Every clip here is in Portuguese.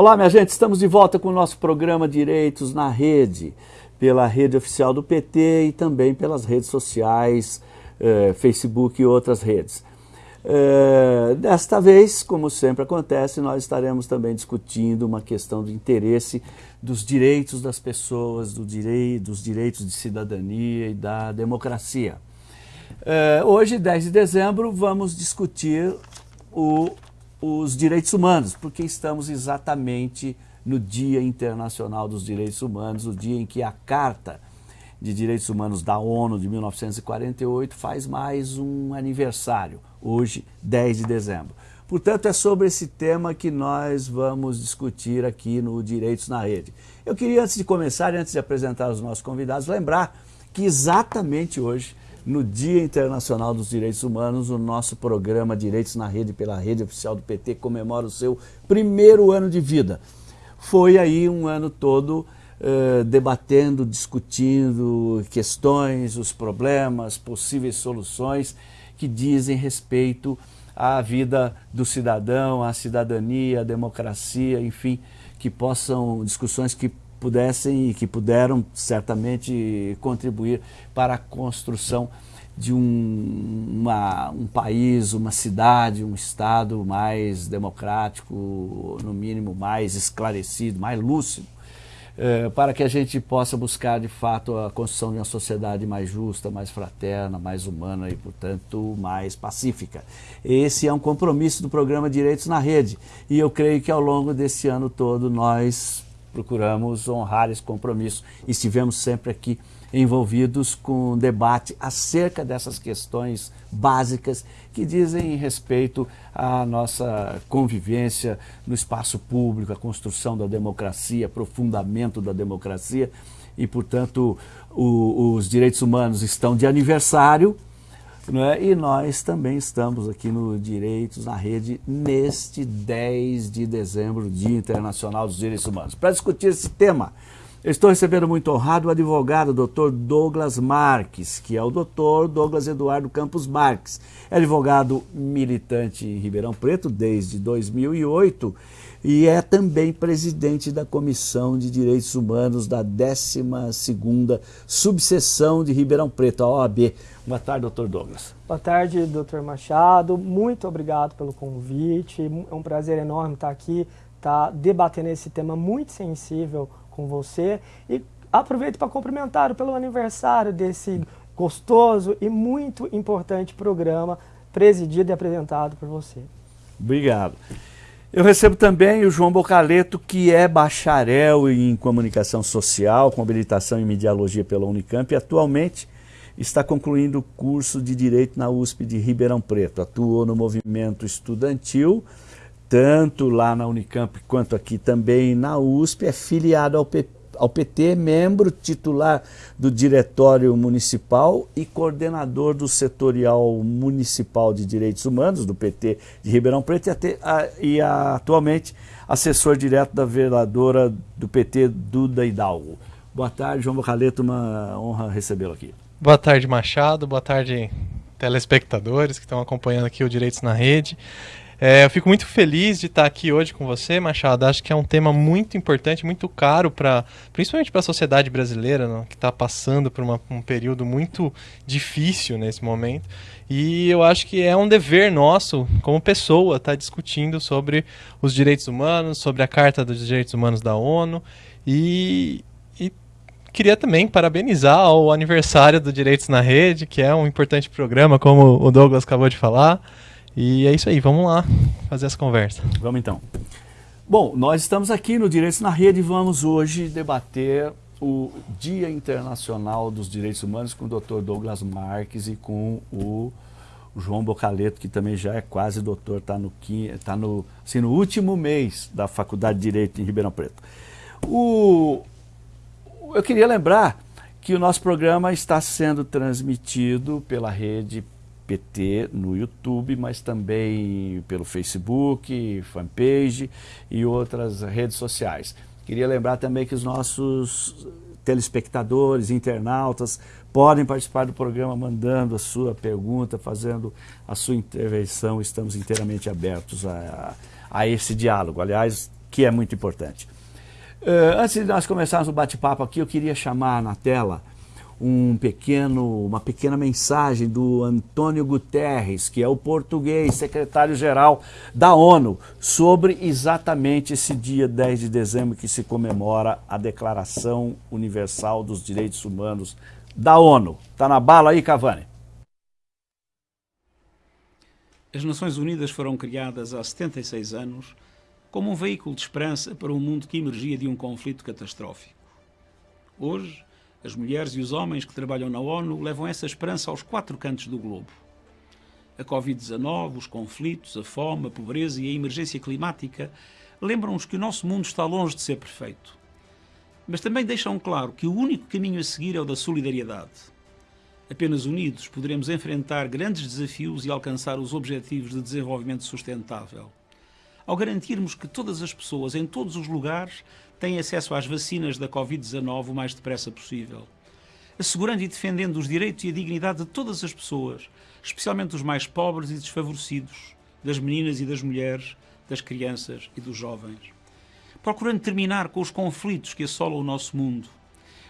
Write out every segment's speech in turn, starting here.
Olá, minha gente, estamos de volta com o nosso programa Direitos na Rede, pela rede oficial do PT e também pelas redes sociais, eh, Facebook e outras redes. Eh, desta vez, como sempre acontece, nós estaremos também discutindo uma questão do interesse dos direitos das pessoas, do direi dos direitos de cidadania e da democracia. Eh, hoje, 10 de dezembro, vamos discutir o os direitos humanos, porque estamos exatamente no Dia Internacional dos Direitos Humanos, o dia em que a Carta de Direitos Humanos da ONU de 1948 faz mais um aniversário, hoje, 10 de dezembro. Portanto, é sobre esse tema que nós vamos discutir aqui no Direitos na Rede. Eu queria, antes de começar, antes de apresentar os nossos convidados, lembrar que exatamente hoje no Dia Internacional dos Direitos Humanos, o nosso programa Direitos na Rede, pela rede oficial do PT, comemora o seu primeiro ano de vida. Foi aí um ano todo uh, debatendo, discutindo questões, os problemas, possíveis soluções que dizem respeito à vida do cidadão, à cidadania, à democracia, enfim, que possam, discussões que pudessem e que puderam certamente contribuir para a construção de um, uma, um país, uma cidade, um Estado mais democrático, no mínimo mais esclarecido, mais lúcido, eh, para que a gente possa buscar de fato a construção de uma sociedade mais justa, mais fraterna, mais humana e, portanto, mais pacífica. Esse é um compromisso do programa Direitos na Rede e eu creio que ao longo desse ano todo nós procuramos honrar esse compromisso e estivemos sempre aqui envolvidos com debate acerca dessas questões básicas que dizem respeito à nossa convivência no espaço público, a construção da democracia, aprofundamento da democracia. E, portanto, o, os direitos humanos estão de aniversário é? E nós também estamos aqui no Direitos na Rede neste 10 de dezembro, Dia Internacional dos Direitos Humanos. Para discutir esse tema, estou recebendo muito honrado o advogado Dr. Douglas Marques, que é o Dr. Douglas Eduardo Campos Marques. É advogado militante em Ribeirão Preto desde 2008 e é também presidente da Comissão de Direitos Humanos da 12ª Subseção de Ribeirão Preto, a OAB. Boa tarde, doutor Douglas. Boa tarde, doutor Machado. Muito obrigado pelo convite. É um prazer enorme estar aqui, estar debatendo esse tema muito sensível com você. E aproveito para cumprimentar pelo aniversário desse gostoso e muito importante programa presidido e apresentado por você. Obrigado. Eu recebo também o João Bocaleto, que é bacharel em comunicação social, com habilitação em mediologia pela Unicamp e atualmente está concluindo o curso de Direito na USP de Ribeirão Preto. Atuou no movimento estudantil, tanto lá na Unicamp quanto aqui também na USP, é filiado ao PP ao PT, membro titular do Diretório Municipal e coordenador do Setorial Municipal de Direitos Humanos, do PT de Ribeirão Preto, e, a, e a, atualmente assessor direto da vereadora do PT, Duda Hidalgo. Boa tarde, João Bocaleto, uma honra recebê-lo aqui. Boa tarde, Machado, boa tarde, telespectadores que estão acompanhando aqui o Direitos na Rede. É, eu fico muito feliz de estar aqui hoje com você, Machado. Acho que é um tema muito importante, muito caro, para principalmente para a sociedade brasileira, né, que está passando por uma, um período muito difícil nesse momento. E eu acho que é um dever nosso, como pessoa, estar tá discutindo sobre os direitos humanos, sobre a Carta dos Direitos Humanos da ONU. E, queria também parabenizar o aniversário do Direitos na Rede, que é um importante programa, como o Douglas acabou de falar. E é isso aí, vamos lá fazer essa conversa. Vamos então. Bom, nós estamos aqui no Direitos na Rede e vamos hoje debater o Dia Internacional dos Direitos Humanos com o Dr. Douglas Marques e com o João Bocaleto, que também já é quase doutor, está no, tá no, assim, no último mês da Faculdade de Direito em Ribeirão Preto. O, eu queria lembrar que o nosso programa está sendo transmitido pela rede PT no YouTube, mas também pelo Facebook, fanpage e outras redes sociais. Queria lembrar também que os nossos telespectadores, internautas, podem participar do programa mandando a sua pergunta, fazendo a sua intervenção. Estamos inteiramente abertos a, a esse diálogo. Aliás, que é muito importante. Uh, antes de nós começarmos o bate-papo aqui, eu queria chamar na tela um pequeno, uma pequena mensagem do Antônio Guterres, que é o português, secretário-geral da ONU, sobre exatamente esse dia 10 de dezembro que se comemora a Declaração Universal dos Direitos Humanos da ONU. Está na bala aí, Cavani? As Nações Unidas foram criadas há 76 anos como um veículo de esperança para um mundo que emergia de um conflito catastrófico. Hoje, as mulheres e os homens que trabalham na ONU levam essa esperança aos quatro cantos do globo. A Covid-19, os conflitos, a fome, a pobreza e a emergência climática lembram-nos que o nosso mundo está longe de ser perfeito. Mas também deixam claro que o único caminho a seguir é o da solidariedade. Apenas unidos poderemos enfrentar grandes desafios e alcançar os objetivos de desenvolvimento sustentável. Ao garantirmos que todas as pessoas, em todos os lugares, têm acesso às vacinas da Covid-19 o mais depressa possível. Assegurando e defendendo os direitos e a dignidade de todas as pessoas, especialmente dos mais pobres e desfavorecidos, das meninas e das mulheres, das crianças e dos jovens. Procurando terminar com os conflitos que assolam o nosso mundo.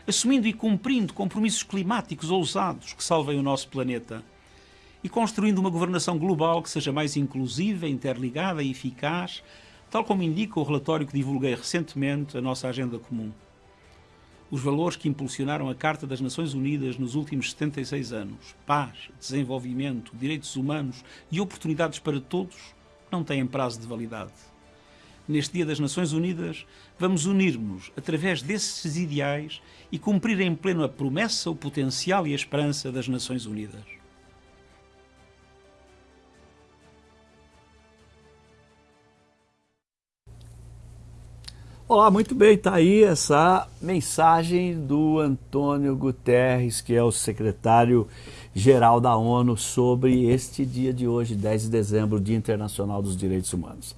Assumindo e cumprindo compromissos climáticos ousados que salvem o nosso planeta. E construindo uma governação global que seja mais inclusiva, interligada e eficaz, tal como indica o relatório que divulguei recentemente, a nossa agenda comum. Os valores que impulsionaram a Carta das Nações Unidas nos últimos 76 anos, paz, desenvolvimento, direitos humanos e oportunidades para todos, não têm prazo de validade. Neste Dia das Nações Unidas, vamos unir-nos através desses ideais e cumprir em pleno a promessa, o potencial e a esperança das Nações Unidas. Olá, muito bem, está aí essa mensagem do Antônio Guterres, que é o secretário-geral da ONU, sobre este dia de hoje, 10 de dezembro, Dia Internacional dos Direitos Humanos.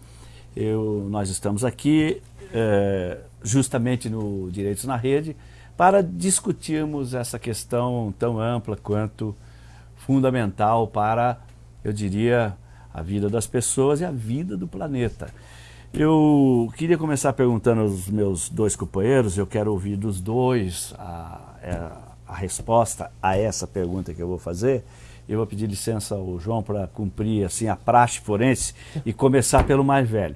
Eu, nós estamos aqui é, justamente no Direitos na Rede para discutirmos essa questão tão ampla quanto fundamental para, eu diria, a vida das pessoas e a vida do planeta. Eu queria começar perguntando aos meus dois companheiros, eu quero ouvir dos dois a, é, a resposta a essa pergunta que eu vou fazer. Eu vou pedir licença ao João para cumprir assim a praxe forense e começar pelo mais velho.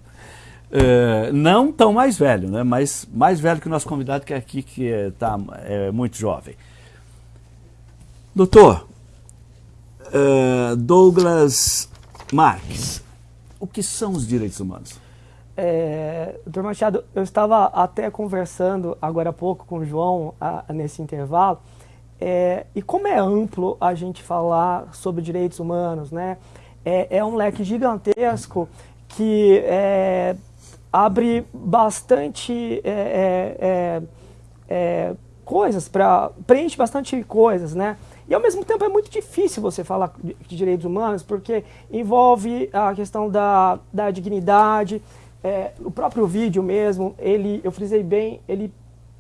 Uh, não tão mais velho, né? mas mais velho que o nosso convidado que é aqui, que está é, tá, é muito jovem. Doutor, uh, Douglas Marques, o que são os direitos humanos? É, doutor Machado, eu estava até conversando agora há pouco com o João a, a, nesse intervalo, é, e como é amplo a gente falar sobre direitos humanos, né? É, é um leque gigantesco que é, abre bastante é, é, coisas, para preenche bastante coisas, né? E ao mesmo tempo é muito difícil você falar de direitos humanos, porque envolve a questão da, da dignidade, é, o próprio vídeo mesmo, ele, eu frisei bem, ele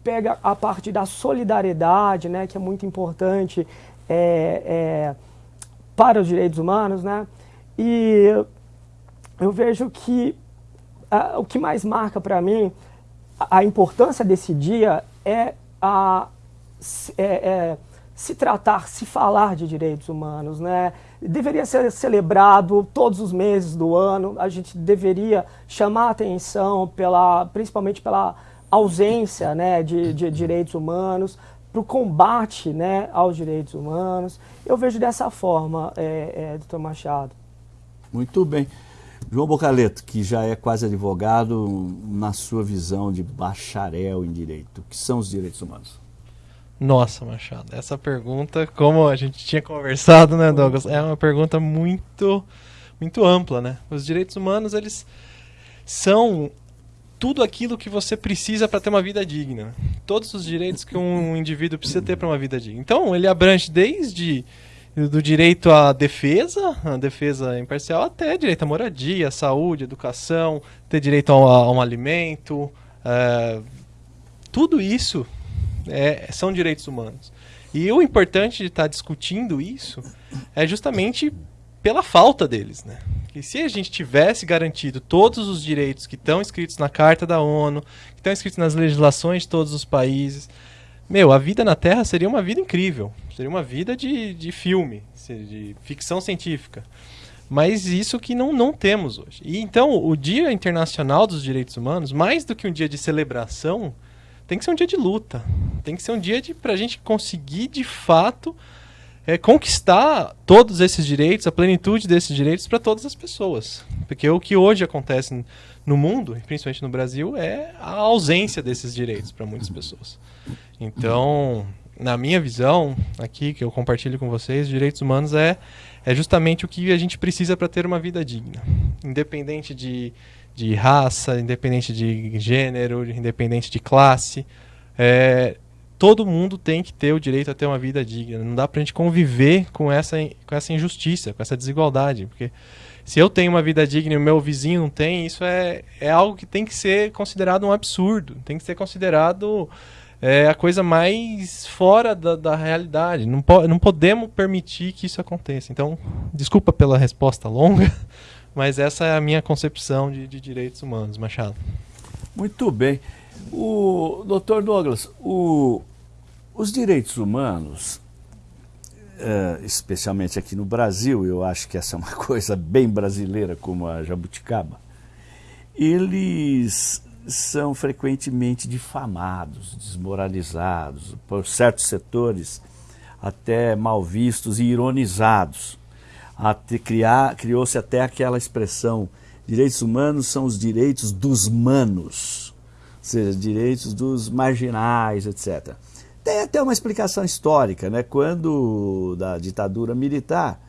pega a parte da solidariedade, né, que é muito importante é, é, para os direitos humanos, né, e eu vejo que a, o que mais marca para mim a, a, importância desse dia é a é, é, se tratar, se falar de direitos humanos, né? Deveria ser celebrado todos os meses do ano. A gente deveria chamar atenção pela, principalmente pela ausência, né, de, de direitos humanos, para o combate, né, aos direitos humanos. Eu vejo dessa forma, é, é, doutor Machado. Muito bem. João Bocaleto, que já é quase advogado, na sua visão de bacharel em direito, o que são os direitos humanos? Nossa, Machado, essa pergunta, como a gente tinha conversado, né, Douglas, é uma pergunta muito, muito ampla, né? Os direitos humanos, eles são tudo aquilo que você precisa para ter uma vida digna. Todos os direitos que um indivíduo precisa ter para uma vida digna. Então, ele abrange desde do direito à defesa, a defesa imparcial, até direito à moradia, saúde, educação, ter direito a um, a um alimento. É, tudo isso é, são direitos humanos. E o importante de estar discutindo isso é justamente pela falta deles, né? E se a gente tivesse garantido todos os direitos que estão escritos na Carta da ONU, que estão escritos nas legislações de todos os países, meu, a vida na Terra seria uma vida incrível. Seria uma vida de, de filme, de ficção científica. Mas isso que não, não temos hoje. E então, o Dia Internacional dos Direitos Humanos, mais do que um dia de celebração, tem que ser um dia de luta. Tem que ser um dia para a gente conseguir, de fato, é, conquistar todos esses direitos, a plenitude desses direitos para todas as pessoas. Porque o que hoje acontece no mundo, principalmente no Brasil, é a ausência desses direitos para muitas pessoas. Então, na minha visão, aqui que eu compartilho com vocês, direitos humanos é, é justamente o que a gente precisa para ter uma vida digna. Independente de, de raça, independente de gênero, independente de classe. É, todo mundo tem que ter o direito a ter uma vida digna. Não dá para a gente conviver com essa, com essa injustiça, com essa desigualdade. Porque se eu tenho uma vida digna e o meu vizinho não tem, isso é, é algo que tem que ser considerado um absurdo. Tem que ser considerado é, a coisa mais fora da, da realidade. Não, po não podemos permitir que isso aconteça. Então, desculpa pela resposta longa, mas essa é a minha concepção de, de direitos humanos, Machado. Muito bem. O doutor Douglas, o, os direitos humanos uh, especialmente aqui no Brasil, eu acho que essa é uma coisa bem brasileira, como a jabuticaba, eles são frequentemente difamados, desmoralizados, por certos setores até mal vistos e ironizados. Criou-se até aquela expressão, direitos humanos são os direitos dos manos, ou seja, direitos dos marginais, etc. Tem até uma explicação histórica, né? Quando da ditadura militar,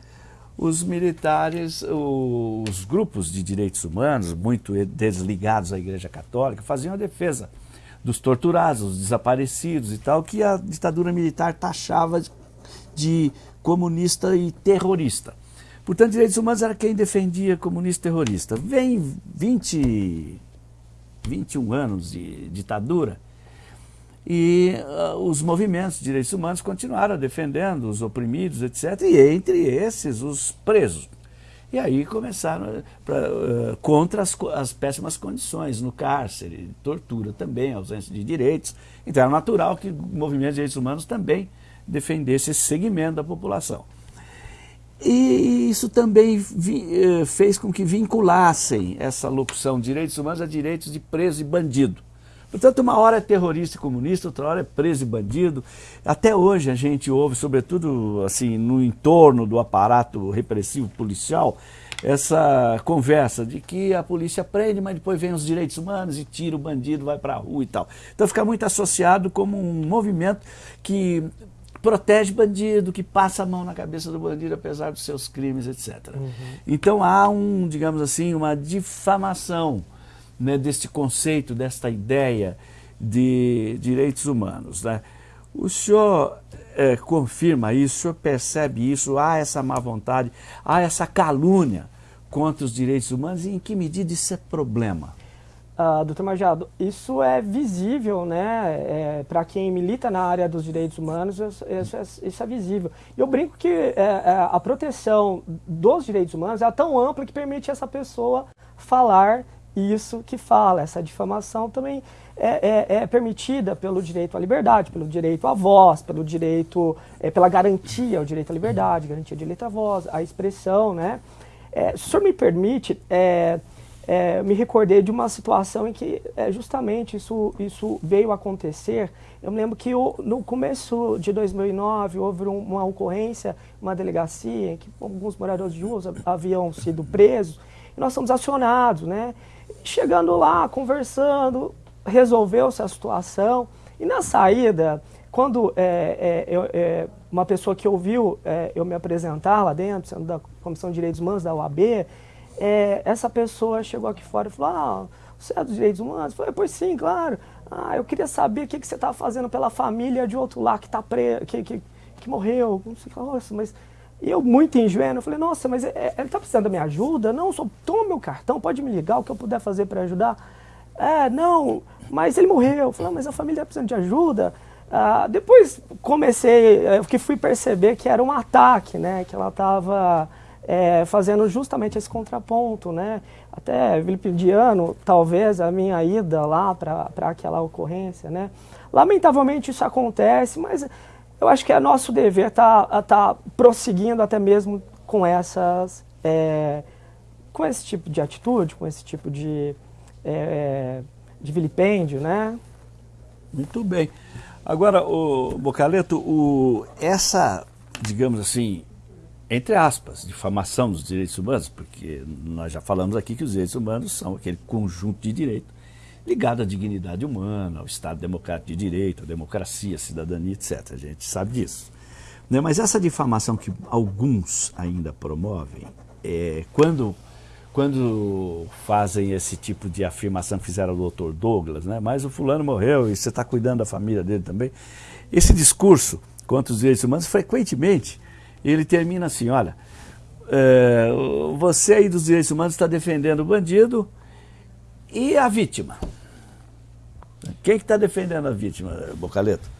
os militares, os grupos de direitos humanos, muito desligados à Igreja Católica, faziam a defesa dos torturados, dos desaparecidos e tal, que a ditadura militar taxava de comunista e terrorista. Portanto, direitos humanos era quem defendia comunista terrorista. Vem 20, 21 anos de ditadura, e uh, os movimentos de direitos humanos continuaram defendendo os oprimidos, etc. E entre esses, os presos. E aí começaram pra, uh, contra as, as, péssimas condições no cárcere, tortura também, ausência de direitos. Então era natural que o movimento de direitos humanos também defendesse esse segmento da população. E isso também vi, uh, fez com que vinculassem essa locução direitos humanos a direitos de preso e bandido. Portanto, uma hora é terrorista e comunista, outra hora é preso e bandido. Até hoje a gente ouve, sobretudo assim, no entorno do aparato repressivo policial, essa conversa de que a polícia prende, mas depois vem os direitos humanos e tira o bandido, vai para a rua e tal. Então fica muito associado como um movimento que protege bandido, que passa a mão na cabeça do bandido apesar dos seus crimes, etc. Uhum. Então há um, digamos assim, uma difamação né, deste conceito, desta ideia de direitos humanos. Né? O senhor é, confirma isso, o senhor percebe isso, há essa má vontade, há essa calúnia contra os direitos humanos e em que medida isso é problema? Uh, doutor Majado, isso é visível, né? É, Para quem milita na área dos direitos humanos, isso, isso, é, é, visível. E eu brinco que é, é, a proteção dos direitos humanos é tão ampla que permite essa pessoa falar isso que fala. Essa difamação também é, é, permitida pelo direito à liberdade, pelo direito à voz, pelo direito, pela garantia ao direito à liberdade, garantia ao direito à voz, à expressão, né? Se o senhor me permite, é, é, me recordei de uma situação em que é, justamente isso, isso veio acontecer. Eu me lembro que o, no começo de 2009 houve uma ocorrência, uma delegacia em que alguns moradores de rua haviam sido presos e nós fomos acionados, né? Chegando lá, conversando, resolveu-se a situação. E na saída, quando é, é, é, uma pessoa que ouviu é, eu me apresentar lá dentro, sendo da Comissão de Direitos Humanos da UAB, é, essa pessoa chegou aqui fora e falou, ah, você é dos direitos humanos? Eu falei, pois sim, claro. Ah, eu queria saber o que, que você está fazendo pela família de outro lá que, tá pre... que, que, que morreu. Não sei, nossa, mas eu, muito ingênuo, falei, nossa, mas é, é ele está precisando da minha ajuda? Não, só toma meu cartão, pode me ligar, o que eu puder fazer para ajudar. É, não, mas ele morreu. Eu falei, ah, mas a família está precisando de ajuda. Ah, depois comecei, eu que fui perceber que era um ataque, né? Que ela estava é, fazendo justamente esse contraponto, né? Até vilipendiano, talvez, a minha ida lá para aquela ocorrência, né? Lamentavelmente isso acontece, mas eu acho que é nosso dever estar tá, tá prosseguindo até mesmo com essas... É, com esse tipo de atitude, com esse tipo de, é, de vilipêndio, né? Muito bem. Agora, o Bocaleto, o, essa, digamos assim, entre aspas, difamação dos direitos humanos, porque nós já falamos aqui que os direitos humanos são aquele conjunto de direitos ligado à dignidade humana, ao Estado democrático de direito, à democracia, à cidadania, etc. A gente sabe disso. Né? Mas essa difamação que alguns ainda promovem, é, quando quando fazem esse tipo de afirmação que fizeram o doutor Douglas, né? mas o fulano morreu e você está cuidando da família dele também. Esse discurso contra os direitos humanos, frequentemente, ele termina assim, olha, é, você aí dos direitos humanos está defendendo o bandido e a vítima. Quem que está defendendo a vítima, Bocaleto?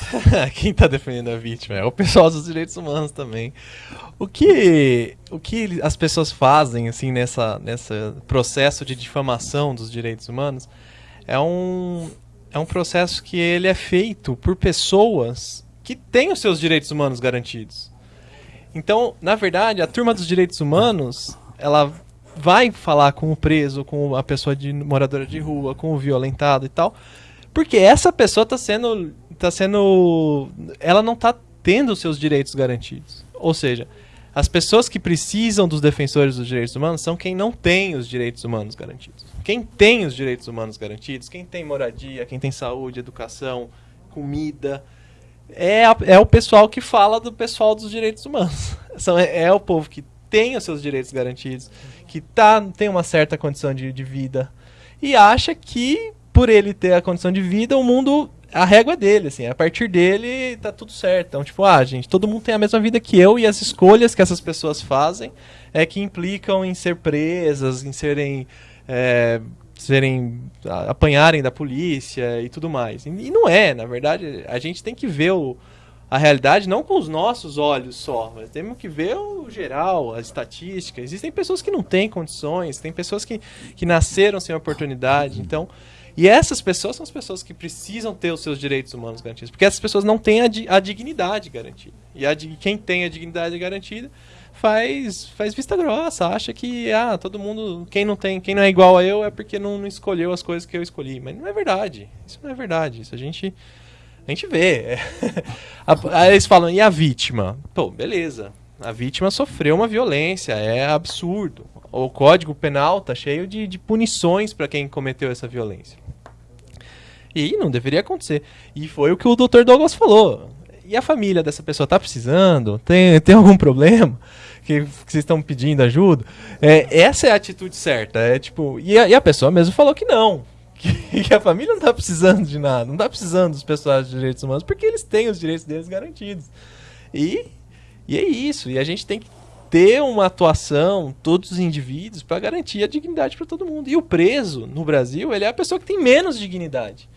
Quem está defendendo a vítima é o pessoal dos direitos humanos também. O que, o que as pessoas fazem assim nessa, nessa processo de difamação dos direitos humanos é um, é um processo que ele é feito por pessoas que têm os seus direitos humanos garantidos. Então, na verdade, a turma dos direitos humanos, ela vai falar com o preso, com a pessoa de moradora de rua, com o violentado e tal, porque essa pessoa está sendo tá sendo. Ela não está tendo seus direitos garantidos. Ou seja, as pessoas que precisam dos defensores dos direitos humanos são quem não tem os direitos humanos garantidos. Quem tem os direitos humanos garantidos, quem tem moradia, quem tem saúde, educação, comida, é, a, é o pessoal que fala do pessoal dos direitos humanos. São, é, é o povo que tem os seus direitos garantidos, que tá, tem uma certa condição de, de vida e acha que por ele ter a condição de vida, o mundo a régua é dele, assim, a partir dele tá tudo certo. Então, tipo, ah, gente, todo mundo tem a mesma vida que eu e as escolhas que essas pessoas fazem é que implicam em ser presas, em serem. É, serem apanharem da polícia e tudo mais. E, não é, na verdade, a gente tem que ver o, a realidade não com os nossos olhos só, mas temos que ver o geral, a estatística. Existem pessoas que não têm condições, tem pessoas que, que nasceram sem oportunidade, então e essas pessoas são as pessoas que precisam ter os seus direitos humanos garantidos, porque essas pessoas não têm a, a dignidade garantida. E a quem tem a dignidade garantida faz faz vista grossa, acha que ah, todo mundo, quem não tem, quem não é igual a eu é porque não, não escolheu as coisas que eu escolhi, mas não é verdade. Isso não é verdade. Isso a gente a gente vê. Aí eles falam, e a vítima? Pô, beleza. A vítima sofreu uma violência, é absurdo. O Código Penal tá cheio de, de punições para quem cometeu essa violência. E não deveria acontecer. E foi o que o Dr. Douglas falou. E a família dessa pessoa tá precisando? Tem, tem algum problema? Que, que vocês estão pedindo ajuda? É, essa é a atitude certa. É tipo, e a, e a pessoa mesmo falou que não. Que, que, a família não tá precisando de nada, não tá precisando dos pessoais de direitos humanos, porque eles têm os direitos deles garantidos. E, e é isso. E a gente tem que ter uma atuação, todos os indivíduos, para garantir a dignidade para todo mundo. E o preso, no Brasil, ele é a pessoa que tem menos dignidade.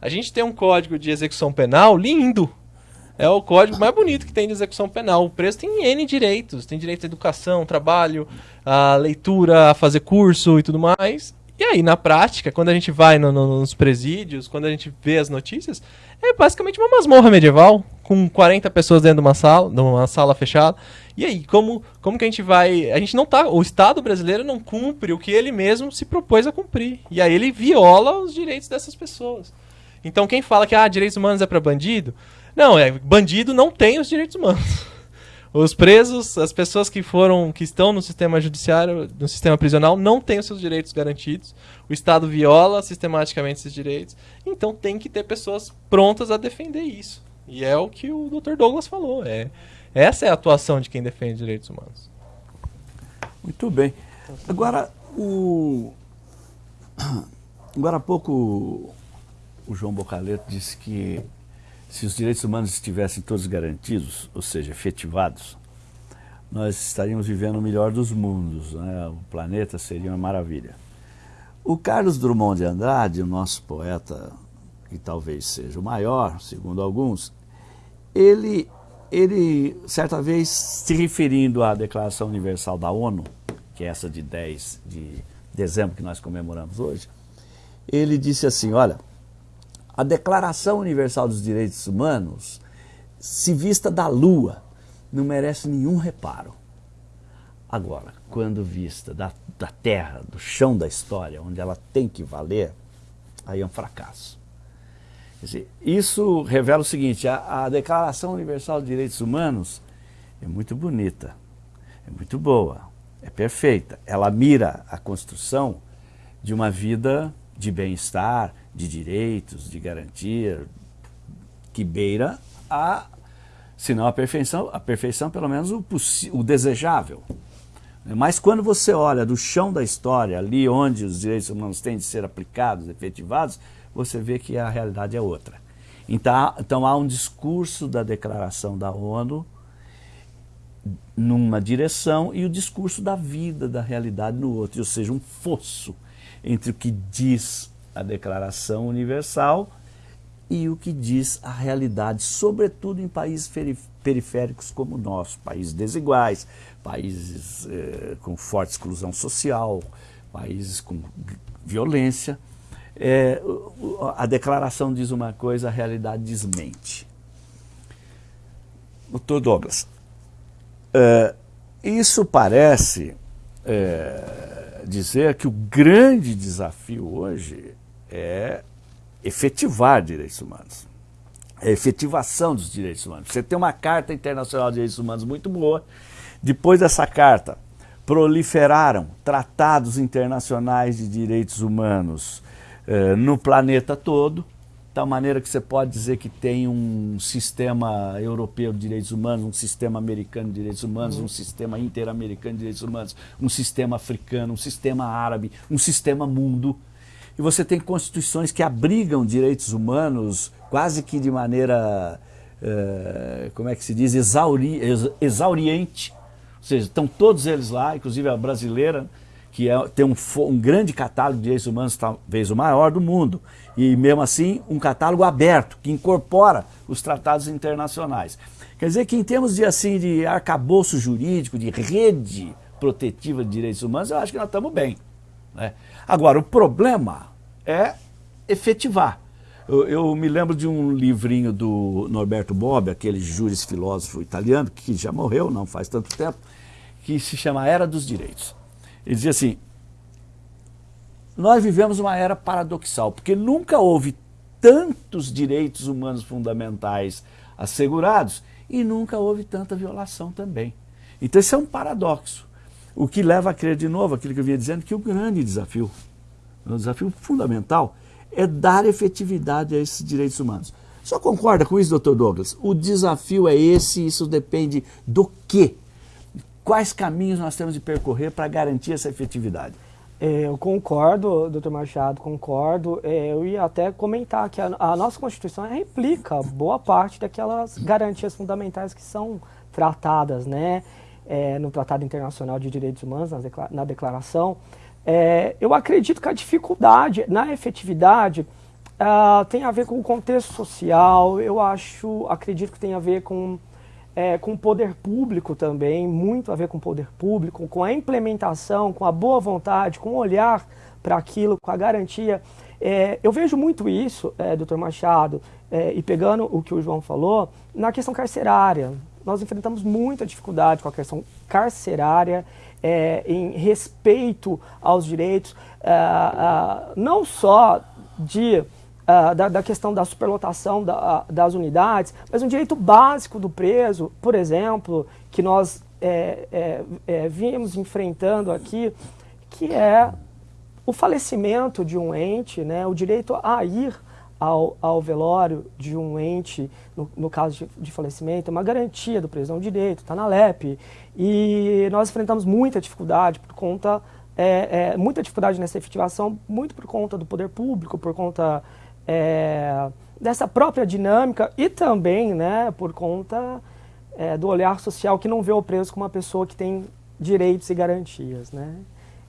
A gente tem um código de execução penal lindo. É o código mais bonito que tem de execução penal. O preso tem N direitos. Tem direito à educação, trabalho, à leitura, a fazer curso e tudo mais. E aí, na prática, quando a gente vai no, no, nos presídios, quando a gente vê as notícias, é basicamente uma masmorra medieval, com 40 pessoas dentro de uma sala, numa sala fechada. E aí, como, como que a gente vai. A gente não tá. O Estado brasileiro não cumpre o que ele mesmo se propôs a cumprir. E aí ele viola os direitos dessas pessoas. Então quem fala que ah, direitos humanos é para bandido, não, é bandido não tem os direitos humanos. Os presos, as pessoas que foram, que estão no sistema judiciário, no sistema prisional, não têm os seus direitos garantidos. O Estado viola sistematicamente esses direitos. Então tem que ter pessoas prontas a defender isso. E é o que o Dr. Douglas falou. É, essa é a atuação de quem defende direitos humanos. Muito bem. Agora, o... Agora há pouco o João Bocaleto disse que se os direitos humanos estivessem todos garantidos, ou seja, efetivados, nós estaríamos vivendo o melhor dos mundos, né? o planeta seria uma maravilha. O Carlos Drummond de Andrade, o nosso poeta, que talvez seja o maior, segundo alguns, ele ele, certa vez, se referindo à Declaração Universal da ONU, que é essa de 10 de dezembro que nós comemoramos hoje, ele disse assim, olha, a Declaração Universal dos Direitos Humanos, se vista da Lua, não merece nenhum reparo. Agora, quando vista da, da terra, do chão da história, onde ela tem que valer, aí é um fracasso. Dizer, isso revela o seguinte, a, a Declaração Universal de Direitos Humanos é muito bonita, é muito boa, é perfeita. Ela mira a construção de uma vida de bem-estar, de direitos, de garantia, que beira a, se não a perfeição, a perfeição pelo menos o, o desejável. Mas quando você olha do chão da história, ali onde os direitos humanos têm de ser aplicados, efetivados, você vê que a realidade é outra. Então, então há um discurso da declaração da ONU numa direção e o discurso da vida, da realidade no outro, ou seja, um fosso entre o que diz a Declaração Universal e o que diz a realidade, sobretudo em países periféricos como o nosso, países desiguais, países eh, com forte exclusão social, países com violência. É, a declaração diz uma coisa, a realidade desmente. Doutor Douglas, é, isso parece é, dizer que o grande desafio hoje é efetivar direitos humanos. É a efetivação dos direitos humanos. Você tem uma Carta Internacional de Direitos Humanos muito boa. Depois dessa carta, proliferaram tratados internacionais de direitos humanos eh, no planeta todo, tal maneira que você pode dizer que tem um sistema europeu de direitos humanos, um sistema americano de direitos humanos, uhum. um sistema interamericano de direitos humanos, um sistema africano, um sistema árabe, um sistema mundo. E você tem constituições que abrigam direitos humanos quase que de maneira, uh, como é que se diz, exauri, exauriente. Ou seja, estão todos eles lá, inclusive a brasileira, que é, tem um, um, grande catálogo de direitos humanos, talvez o maior do mundo, e mesmo assim um catálogo aberto, que incorpora os tratados internacionais. Quer dizer que em termos de, assim, de arcabouço jurídico, de rede protetiva de direitos humanos, eu acho que nós estamos bem. Né? Agora, o problema é efetivar. Eu, eu, me lembro de um livrinho do Norberto Bobbio, aquele júris filósofo italiano, que já morreu, não faz tanto tempo, que se chama Era dos Direitos. Ele dizia assim: nós vivemos uma era paradoxal, porque nunca houve tantos direitos humanos fundamentais assegurados e nunca houve tanta violação também. Então isso é um paradoxo. O que leva a crer de novo aquilo que eu vinha dizendo, que o grande desafio, o desafio fundamental, é dar efetividade a esses direitos humanos. Só concorda com isso, doutor Douglas? O desafio é esse, isso depende do quê? Quais caminhos nós temos de percorrer para garantir essa efetividade? É, eu concordo, doutor Machado, concordo. É, eu ia até comentar que a, a, nossa Constituição replica boa parte daquelas garantias fundamentais que são tratadas né, é, no Tratado Internacional de Direitos Humanos, na, Declaração. É, eu acredito que a dificuldade na efetividade uh, tem a ver com o contexto social, eu acho, acredito que tem a ver com é, com o poder público também, muito a ver com o poder público, com a implementação, com a boa vontade, com o olhar para aquilo, com a garantia. É, eu vejo muito isso, é, doutor Machado, é, e pegando o que o João falou, na questão carcerária. Nós enfrentamos muita dificuldade com a questão carcerária, é, em respeito aos direitos, é, não só de uh, da, da, questão da superlotação da, das unidades, mas um direito básico do preso, por exemplo, que nós é, é, é, vimos enfrentando aqui, que é o falecimento de um ente, né, o direito a ir ao, ao velório de um ente, no, no caso de, de, falecimento, é uma garantia do preso, é um direito, está na LEP. E nós enfrentamos muita dificuldade por conta, é, é, muita dificuldade nessa efetivação, muito por conta do poder público, por conta é, dessa própria dinâmica e também né, por conta é, do olhar social que não vê o preso como uma pessoa que tem direitos e garantias. Né?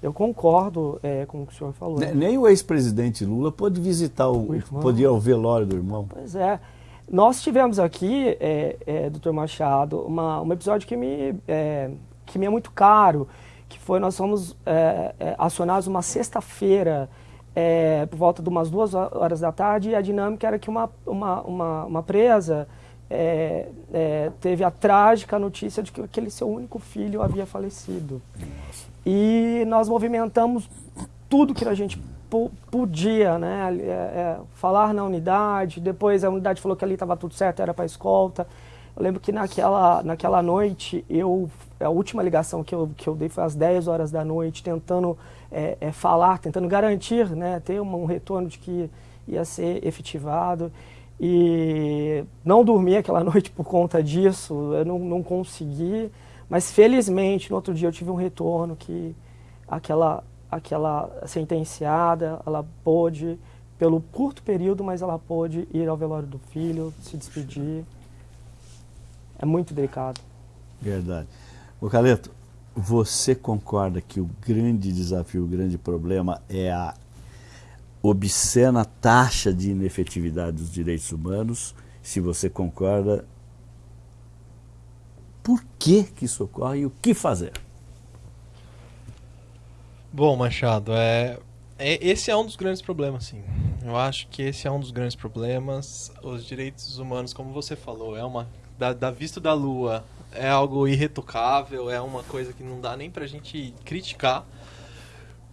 Eu concordo é, com o que o senhor falou. Nem o ex-presidente Lula pôde visitar o, o podia o velório do irmão. Pois é. nós tivemos aqui, é, é, doutor Machado, uma, um episódio que me, é, que me é muito caro, que foi nós fomos é, é, acionados uma sexta-feira, é, por volta de umas duas horas da tarde, a dinâmica era que uma, uma, uma, uma presa é, é, teve a trágica notícia de que aquele seu único filho havia falecido. E nós movimentamos tudo que a gente podia, né? É, é, falar na unidade, depois a unidade falou que ali estava tudo certo, era para escolta. Eu lembro que naquela, naquela noite, eu, a última ligação que eu, que eu dei foi às 10 horas da noite, tentando é, é, falar, tentando garantir, né, ter um, um retorno de que ia ser efetivado. E não dormi aquela noite por conta disso, eu não, não consegui, mas felizmente no outro dia eu tive um retorno que aquela, aquela sentenciada, ela pôde, pelo curto período, mas ela pôde ir ao velório do filho, se despedir. É muito delicado. Verdade. O Caleto, você concorda que o grande desafio, o grande problema é a obscena taxa de inefetividade dos direitos humanos. Se você concorda, por que, que isso ocorre e o que fazer? Bom, Machado, é, é, esse é um dos grandes problemas, sim. Eu acho que esse é um dos grandes problemas. Os direitos humanos, como você falou, é uma da, da vista da lua, é algo irretocável, é uma coisa que não dá nem pra gente criticar.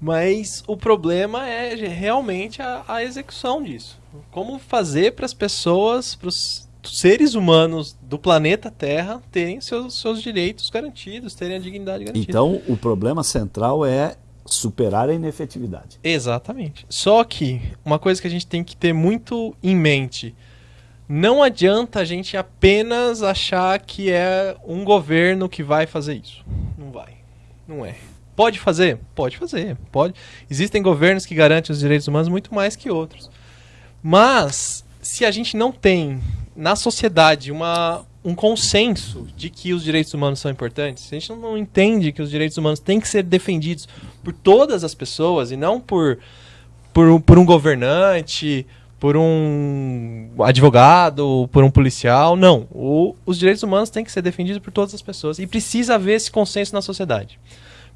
Mas o problema é realmente a, a execução disso. Como fazer para as pessoas, para os seres humanos do planeta Terra terem seus, seus direitos garantidos, terem a dignidade garantida. Então, o problema central é superar a inefetividade. Exatamente. Só que uma coisa que a gente tem que ter muito em mente, não adianta a gente apenas achar que é um governo que vai fazer isso. Não vai. Não é. Pode fazer? Pode fazer. Pode. Existem governos que garantem os direitos humanos muito mais que outros. Mas, se a gente não tem na sociedade uma, um consenso de que os direitos humanos são importantes, se a gente não entende que os direitos humanos têm que ser defendidos por todas as pessoas e não por, por, por um governante, por um advogado, por um policial, não. O, os direitos humanos têm que ser defendidos por todas as pessoas e precisa haver esse consenso na sociedade.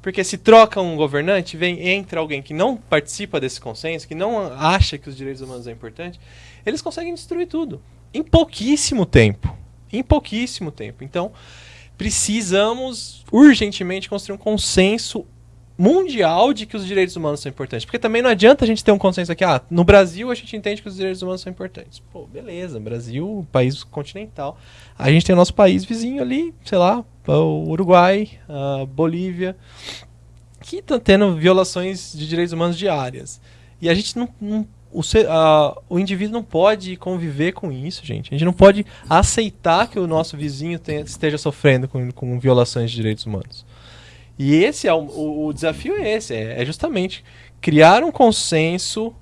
Porque se troca um governante, vem entra alguém que não participa desse consenso, que não acha que os direitos humanos é importante, eles conseguem destruir tudo em pouquíssimo tempo, em pouquíssimo tempo. Então, precisamos urgentemente construir um consenso mundial de que os direitos humanos são importantes. Porque também não adianta a gente ter um consenso aqui, ah, no Brasil a gente entende que os direitos humanos são importantes. Pô, beleza, Brasil, país continental. A gente tem o nosso país vizinho ali, sei lá, o Uruguai, a Bolívia, que estão tendo violações de direitos humanos diárias. E a gente não, não o, uh, o indivíduo não pode conviver com isso, gente. A gente não pode aceitar que o nosso vizinho tenha, esteja sofrendo com, com violações de direitos humanos. E esse é o, o, o desafio é esse, é, é, justamente criar um consenso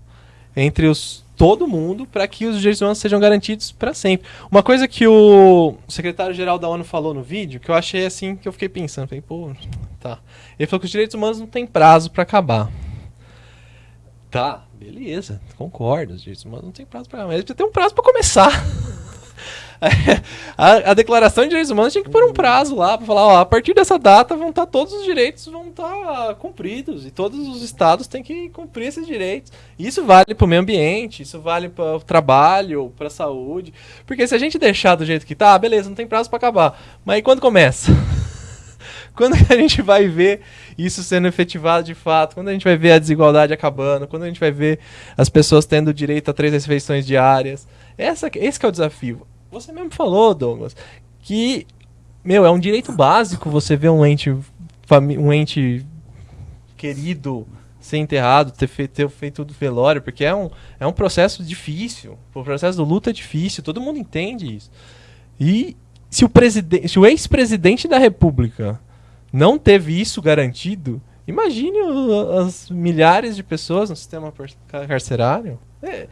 entre os todo mundo para que os direitos humanos sejam garantidos para sempre. Uma coisa que o secretário-geral da ONU falou no vídeo, que eu achei assim, que eu fiquei pensando, falei, pô, tá. Ele falou que os direitos humanos não têm prazo para acabar. Tá, beleza, concordo, os direitos humanos não têm prazo para acabar, mas tem um prazo para começar. a, a, declaração de direitos humanos tinha que pôr um prazo lá para falar, ó, a partir dessa data vão estar tá, todos os direitos vão estar tá cumpridos e todos os estados têm que cumprir esses direitos. Isso vale para o meio ambiente, isso vale para o trabalho, para a saúde, porque se a gente deixar do jeito que tá, beleza, não tem prazo para acabar. Mas aí quando começa? quando a gente vai ver isso sendo efetivado de fato? Quando a gente vai ver a desigualdade acabando? Quando a gente vai ver as pessoas tendo direito a três refeições diárias? Essa, esse é o desafio. Você mesmo falou, Douglas, que, meu, é um direito básico você ver um ente, um ente querido ser enterrado, ter, fe ter feito do velório, porque é um, é um processo difícil. O processo do luto é difícil, todo mundo entende isso. E se o, se o ex-presidente da República não teve isso garantido, imagine as milhares de pessoas no sistema carcerário. É,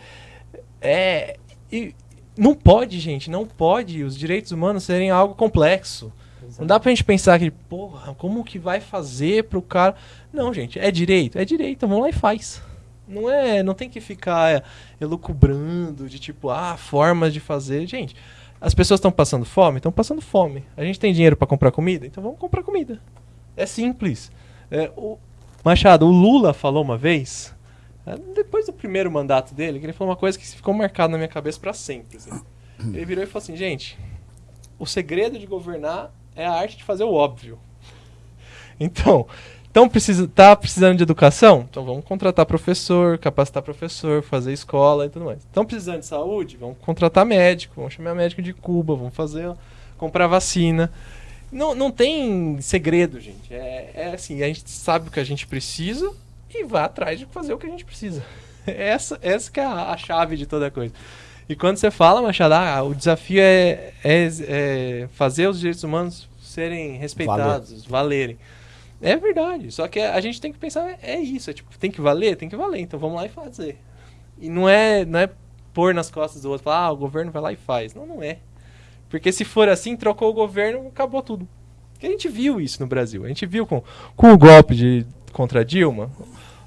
é, e, não pode, gente, não pode os direitos humanos serem algo complexo. Exato. Não dá pra gente pensar que, porra, como que vai fazer pro cara. Não, gente, é direito, é direito, vamos lá e faz. Não é, não tem que ficar é, elucubrando de tipo, ah, formas de fazer. Gente, as pessoas estão passando fome, estão passando fome. A gente tem dinheiro para comprar comida, então vamos comprar comida. É simples. É, o Machado, o Lula falou uma vez, depois do primeiro mandato dele, que ele falou uma coisa que ficou marcada na minha cabeça para sempre. Assim. Ele virou e falou assim, gente, o segredo de governar é a arte de fazer o óbvio. Então, então precisa, tá precisando de educação? Então vamos contratar professor, capacitar professor, fazer escola e tudo mais. Estão precisando de saúde? Vamos contratar médico, vamos chamar médico de Cuba, vamos fazer, comprar vacina. Não, não tem segredo, gente. É, é assim, a gente sabe o que a gente precisa e vai atrás de fazer o que a gente precisa. Essa, essa que é a, a chave de toda coisa. E quando você fala, Machado, ah, o desafio é, é, é, fazer os direitos humanos serem respeitados, Valer. valerem. É verdade. Só que a gente tem que pensar, é, é isso. É tipo, tem que valer? Tem que valer. Então vamos lá e fazer. E não é, não é pôr nas costas do outro, falar, ah, o governo vai lá e faz. Não, não é. Porque se for assim, trocou o governo, acabou tudo. Porque a gente viu isso no Brasil. A gente viu com, com o golpe de, contra Dilma.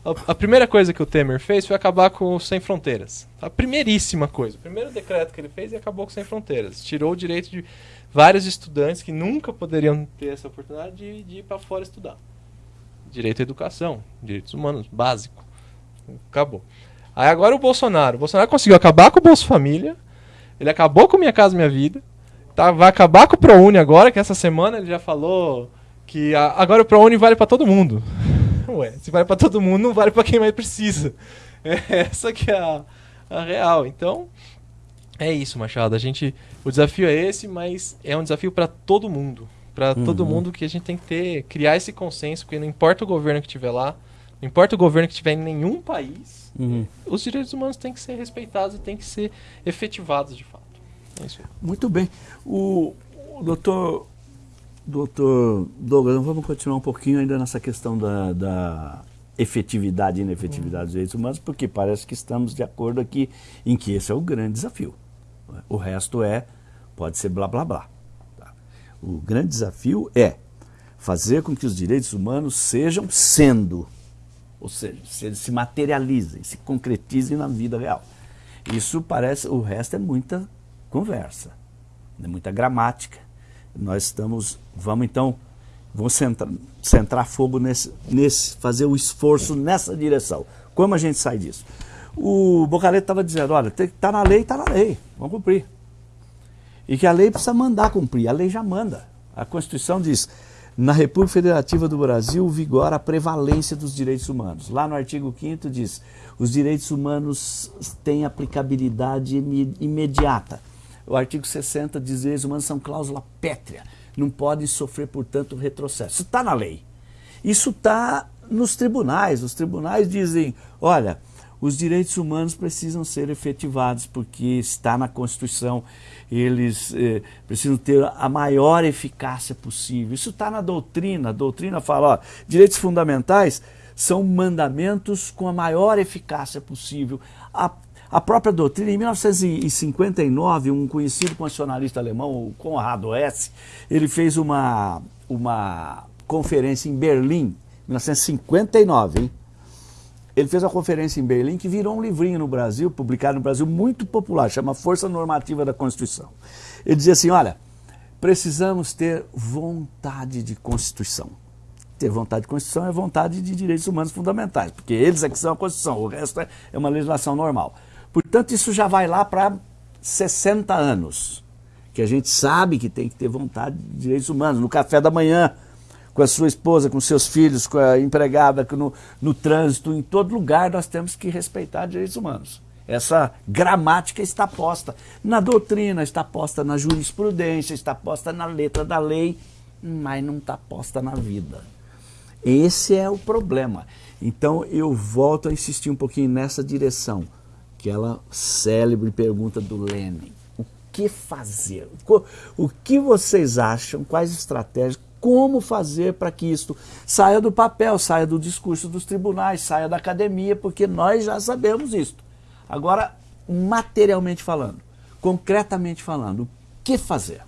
A, a, primeira coisa que o Temer fez foi acabar com o Sem Fronteiras. A primeiríssima coisa. O primeiro decreto que ele fez e acabou com o Sem Fronteiras. Tirou o direito de vários estudantes que nunca poderiam ter essa oportunidade de, de ir para fora estudar. Direito à educação, direitos humanos, básico. Acabou. Aí agora o Bolsonaro. O Bolsonaro conseguiu acabar com o Bolsa Família. Ele acabou com Minha Casa Minha Vida. Tá, vai acabar com o ProUni agora, que essa semana ele já falou que a, agora o ProUni vale para todo mundo. Ué, se vale para todo mundo, não vale para quem mais precisa. É essa que é a, a real. Então, é isso, Machado. A gente, o desafio é esse, mas é um desafio para todo mundo. Para uhum. todo mundo que a gente tem que ter, criar esse consenso, porque não importa o governo que estiver lá, não importa o governo que estiver em nenhum país, uhum. os direitos humanos têm que ser respeitados e têm que ser efetivados de fato. É Muito bem. O, o doutor Doutor Douglas, vamos continuar um pouquinho ainda nessa questão da, da efetividade e inefetividade dos direitos humanos, porque parece que estamos de acordo aqui em que esse é o grande desafio. O resto é, pode ser blá blá blá. Tá? O grande desafio é fazer com que os direitos humanos sejam sendo, ou seja, se, se materializem, se concretizem na vida real. Isso parece, o resto é muita conversa, é muita gramática, nós estamos, vamos então, vamos centrar, centrar fogo nesse, nesse, fazer o esforço nessa direção. Como a gente sai disso? O Bocareto estava dizendo, olha, está na lei, está na lei, vamos cumprir. E que a lei precisa mandar cumprir, a lei já manda. A Constituição diz, na República Federativa do Brasil vigora a prevalência dos direitos humanos. Lá no artigo 5 diz, os direitos humanos têm aplicabilidade imediata o artigo 60 diz direitos humanos são cláusula pétrea, não podem sofrer, portanto, retrocesso. Isso está na lei. Isso está nos tribunais. Os tribunais dizem, olha, os direitos humanos precisam ser efetivados porque está na Constituição, eles eh, precisam ter a maior eficácia possível. Isso está na doutrina, a doutrina fala, ó, direitos fundamentais são mandamentos com a maior eficácia possível. A a própria doutrina, em 1959, um conhecido constitucionalista alemão, o Conrado S., ele fez uma, uma conferência em Berlim, 1959, hein? Ele fez uma conferência em Berlim que virou um livrinho no Brasil, publicado no Brasil, muito popular, chama Força Normativa da Constituição. Ele dizia assim, olha, precisamos ter vontade de Constituição. Ter vontade de Constituição é vontade de direitos humanos fundamentais, porque eles é que são a Constituição, o resto é, é uma legislação normal. Portanto, isso já vai lá para 60 anos, que a gente sabe que tem que ter vontade de direitos humanos. No café da manhã, com a sua esposa, com seus filhos, com a empregada, no, no trânsito, em todo lugar nós temos que respeitar direitos humanos. Essa gramática está posta na doutrina, está posta na jurisprudência, está posta na letra da lei, mas não está posta na vida. Esse é o problema. Então eu volto a insistir um pouquinho nessa direção aquela célebre pergunta do Lenin. O que fazer? O que vocês acham? Quais estratégias? Como fazer para que isto saia do papel, saia do discurso dos tribunais, saia da academia, porque nós já sabemos isto. Agora, materialmente falando, concretamente falando, o que fazer?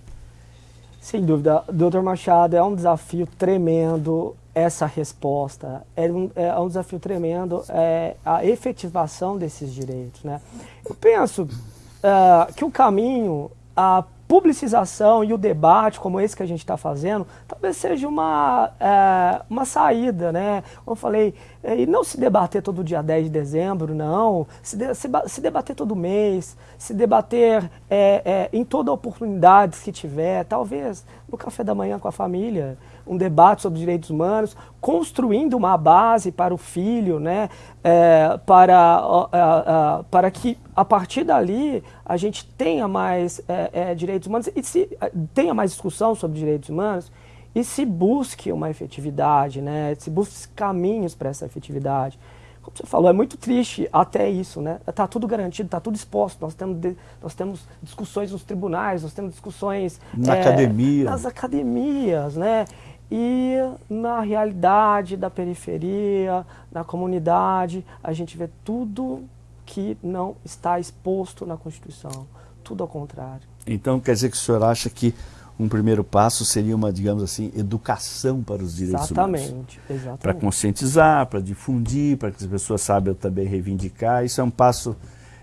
Sem dúvida, doutor Machado, é um desafio tremendo essa resposta. É um, é um desafio tremendo é, a efetivação desses direitos. Né? Eu penso uh, que o caminho, a publicização e o debate como esse que a gente está fazendo, talvez seja uma, é, uma saída, né? Como eu falei, é, e não se debater todo dia 10 de dezembro, não, se, de, se, se debater todo mês, se debater é, é, em toda oportunidade que tiver, talvez no café da manhã com a família, um debate sobre direitos humanos, construindo uma base para o filho, né, é, para, é, para que a partir dali a gente tenha mais é, é, direitos humanos e se é, tenha mais discussão sobre direitos humanos e se busque uma efetividade, né, se busque caminhos para essa efetividade. Como você falou, é muito triste até isso, né? Está tudo garantido, está tudo exposto. Nós temos, de, nós temos discussões nos tribunais, nós temos discussões na é, academia. nas academias, né? E na realidade da periferia, na comunidade, a gente vê tudo que não está exposto na Constituição. Tudo ao contrário. Então quer dizer que o senhor acha que um primeiro passo seria uma, digamos assim, educação para os direitos exatamente, humanos. Exatamente. Para conscientizar, para difundir, para que as pessoas saibam também reivindicar. Isso é um passo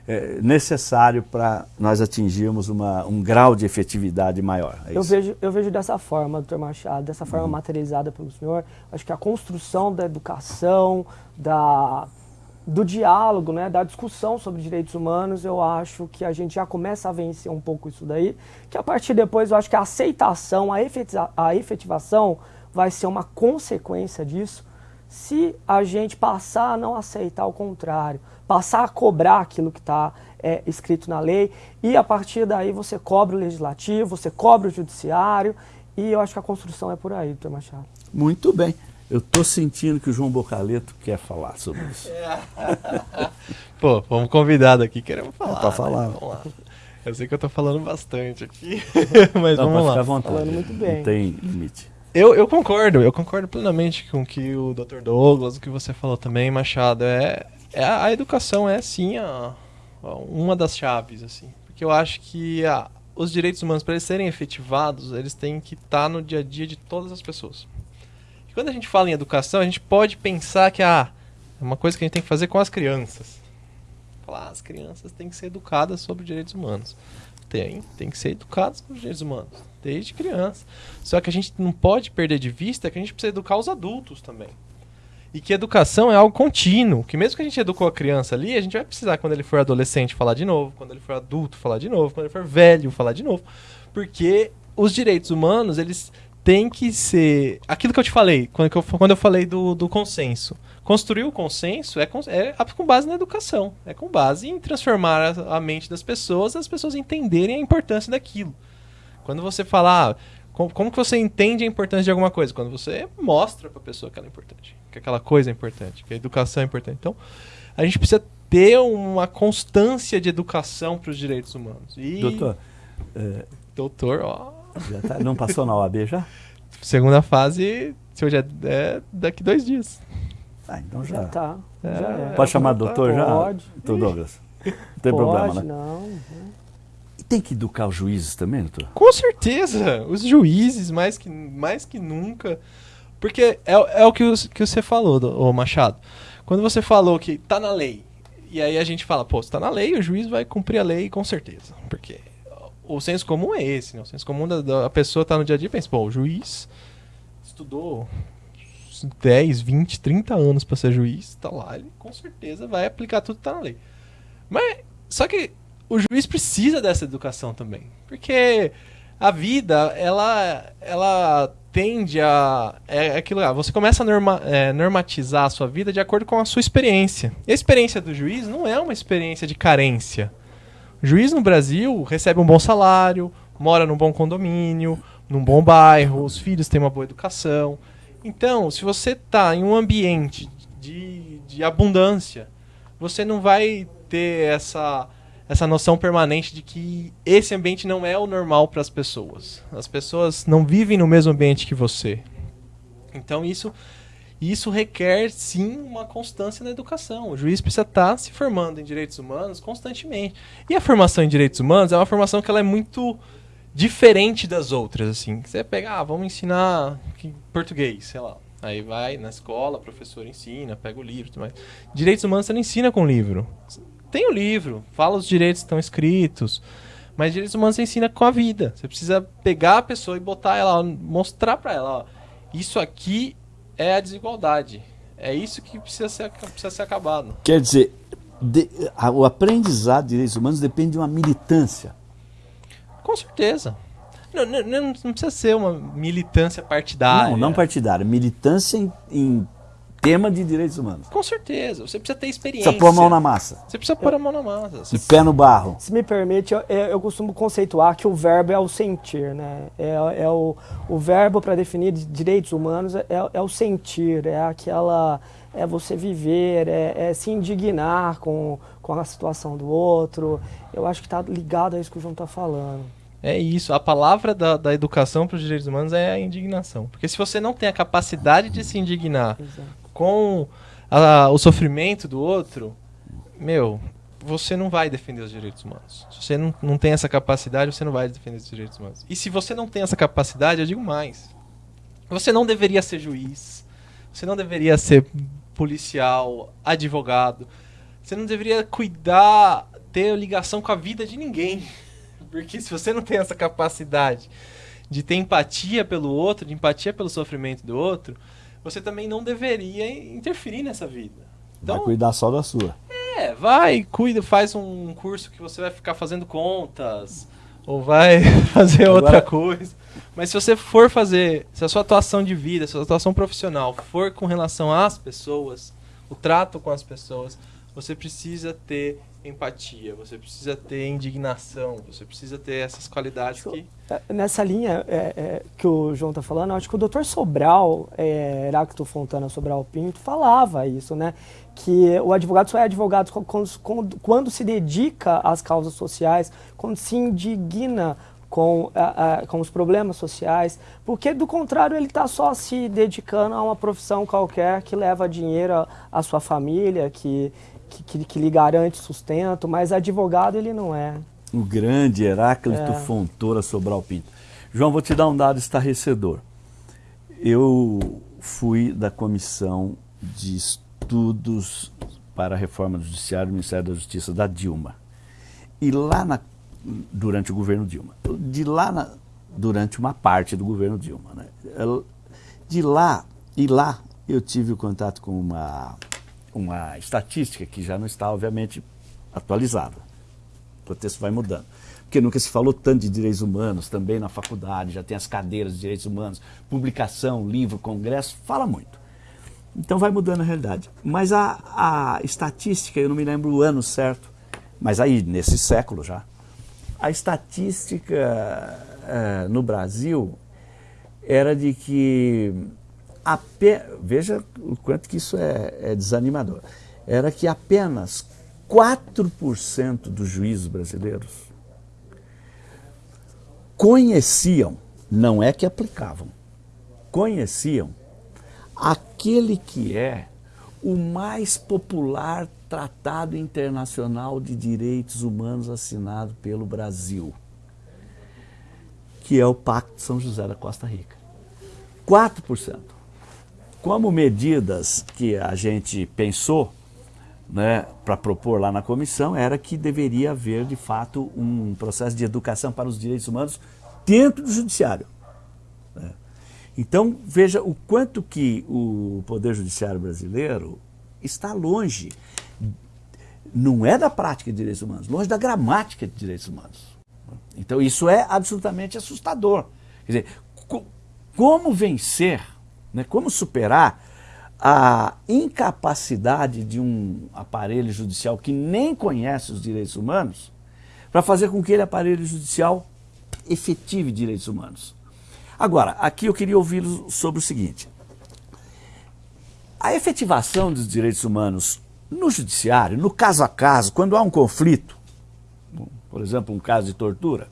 é, necessário para nós atingirmos uma, um grau de efetividade maior. É eu, vejo, eu vejo dessa forma, doutor Machado, dessa forma uhum. materializada pelo senhor. Acho que a construção da educação, da, do diálogo, né, da discussão sobre direitos humanos, eu acho que a gente já começa a vencer um pouco isso daí. Que a partir depois eu acho que a aceitação, a, a efetivação vai ser uma consequência disso se a gente passar a não aceitar o contrário passar a cobrar aquilo que está é, escrito na lei e a partir daí você cobra o legislativo, você cobra o judiciário e eu acho que a construção é por aí, doutor Machado. Muito bem. Eu estou sentindo que o João Bocaleto quer falar sobre isso. Pô, fomos convidados aqui, queremos falar. É para falar. Né? Vamos lá. Eu sei que eu estou falando bastante aqui, mas Não, vamos lá. Ficar à vontade. Falando muito bem. Não tem limite. Eu, eu concordo, eu concordo plenamente com o que o Dr. Douglas, o que você falou também, Machado. É, é, a educação é sim a, uma das chaves, assim. Porque eu acho que a, os direitos humanos, para eles serem efetivados, eles têm que estar tá no dia a dia de todas as pessoas. E quando a gente fala em educação, a gente pode pensar que ah, é uma coisa que a gente tem que fazer com as crianças. Falar, ah, as crianças têm que ser educadas sobre direitos humanos. Tem, tem que ser educadas sobre direitos humanos, desde criança. Só que a gente não pode perder de vista que a gente precisa educar os adultos também. E que educação é algo contínuo. Que mesmo que a gente educou a criança ali, a gente vai precisar, quando ele for adolescente, falar de novo. Quando ele for adulto, falar de novo. Quando ele for velho, falar de novo. Porque os direitos humanos, eles têm que ser. Aquilo que eu te falei, quando eu, quando eu falei do, do consenso. Construir o consenso é com, é com base na educação. É com base em transformar a, a mente das pessoas, as pessoas entenderem a importância daquilo. Quando você falar. Ah, como, como que você entende a importância de alguma coisa? Quando você mostra para a pessoa que ela é importante, que aquela coisa é importante, que a educação é importante. Então, a gente precisa ter uma constância de educação para os direitos humanos. E... Doutor, é... doutor, ó. Tá, não passou na OAB já? Segunda fase, se hoje é, é daqui dois dias. Ah, então já. já tá. É, já é. Pode chamar doutor já? Pode. Doutor Douglas. Não tem Pode, problema, né? Não. E tem que educar os juízes também, doutor? Com certeza. Os juízes, mais que, mais que nunca. Porque é, é o que, que você falou, do, Machado. Quando você falou que tá na lei, e aí a gente fala, pô, se tá na lei, o juiz vai cumprir a lei com certeza. Porque o senso comum é esse, né? O senso comum da, da pessoa tá no dia a dia e pensa, pô, o juiz estudou 10, 20, 30 anos para ser juiz, tá lá, ele com certeza vai aplicar tudo que tá na lei. Mas, só que o juiz precisa dessa educação também. Porque a vida, ela, ela tende a. É aquilo lá, você começa a norma, é, normatizar a sua vida de acordo com a sua experiência. E a experiência do juiz não é uma experiência de carência. Juiz no Brasil recebe um bom salário, mora num bom condomínio, num bom bairro, os filhos têm uma boa educação. Então, se você está em um ambiente de, de abundância, você não vai ter essa essa noção permanente de que esse ambiente não é o normal para as pessoas. As pessoas não vivem no mesmo ambiente que você. Então isso isso requer sim uma constância na educação. O juiz precisa estar se formando em direitos humanos constantemente. E a formação em direitos humanos é uma formação que ela é muito diferente das outras assim. Você pega, ah, vamos ensinar português, sei lá. Aí vai na escola, professor ensina, pega o livro, mais. Direitos humanos você não ensina com livro. Tem o livro, fala os direitos que estão escritos, mas direitos humanos você ensina com a vida. Você precisa pegar a pessoa e botar ela, mostrar para ela, ó, isso aqui é a desigualdade. É isso que precisa ser, precisa ser acabado. Quer dizer, de, a, o aprendizado de direitos humanos depende de uma militância. Com certeza. Não, não, não, precisa ser uma militância partidária. Não, não partidária. Militância em, em tema de direitos humanos. Com certeza. Você precisa ter experiência. Precisa pôr a mão na massa. Você precisa pôr a mão na massa. Você... E pé no barro. Se me permite, eu, eu costumo conceituar que o verbo é o sentir, né? É, é o, o verbo para definir direitos humanos é, é o sentir, é aquela é você viver, é, é, se indignar com, com a situação do outro. Eu acho que está ligado a isso que o João está falando. É isso. A palavra da, da educação para os direitos humanos é a indignação. Porque se você não tem a capacidade de se indignar Exato. Com a, o sofrimento do outro, meu, você não vai defender os direitos humanos. Se você não, não tem essa capacidade, você não vai defender os direitos humanos. E se você não tem essa capacidade, eu digo mais. Você não deveria ser juiz. Você não deveria ser policial, advogado. Você não deveria cuidar, ter ligação com a vida de ninguém. Porque se você não tem essa capacidade de ter empatia pelo outro, de empatia pelo sofrimento do outro, você também não deveria interferir nessa vida. Então, vai cuidar só da sua. É, vai, cuida, faz um curso que você vai ficar fazendo contas, ou vai fazer Agora... outra coisa. Mas se você for fazer, se a sua atuação de vida, se a sua atuação profissional for com relação às pessoas, o trato com as pessoas, você precisa ter empatia, você precisa ter indignação, você precisa ter essas qualidades que... É, nessa linha é, é, que o João está falando, acho que o Dr. Sobral, é, Heráclito Fontana Sobral Pinto, falava isso, né? Que o advogado só é advogado quando, quando, quando se dedica às causas sociais, quando se indigna com, a, a, com os problemas sociais, porque do contrário ele está só se dedicando a uma profissão qualquer que leva dinheiro à sua família, que que, que, lhe garante sustento, mas advogado ele não é. O grande Heráclito é. Fontoura Sobral Pinto. João, vou te dar um dado estarrecedor. Eu fui da comissão de estudos para a reforma do Judiciário do Ministério da Justiça da Dilma. E lá na, durante o governo Dilma. De lá na, durante uma parte do governo Dilma. Né? De lá, e lá eu tive o contato com uma uma estatística que já não está, obviamente, atualizada. O contexto vai mudando. Porque nunca se falou tanto de direitos humanos, também na faculdade, já tem as cadeiras de direitos humanos, publicação, livro, congresso, fala muito. Então vai mudando a realidade. Mas a, a estatística, eu não me lembro o ano certo, mas aí, nesse século já, a estatística é, no Brasil era de que veja o quanto que isso é, é desanimador, era que apenas 4% dos juízes brasileiros conheciam, não é que aplicavam, conheciam aquele que é o mais popular tratado internacional de direitos humanos assinado pelo Brasil, que é o Pacto de São José da Costa Rica. 4% como medidas que a gente pensou né, para propor lá na comissão era que deveria haver, de fato, um processo de educação para os direitos humanos dentro do judiciário. Né? Então, veja o quanto que o Poder Judiciário brasileiro está longe, não é da prática de direitos humanos, longe da gramática de direitos humanos. Então, isso é absolutamente assustador. Quer dizer, como vencer né? Como superar a incapacidade de um aparelho judicial que nem conhece os direitos humanos para fazer com que ele, aparelho judicial, efetive direitos humanos. Agora, aqui eu queria ouvi-lo sobre o seguinte. A efetivação dos direitos humanos no judiciário, no caso a caso, quando há um conflito, por exemplo, um caso de tortura,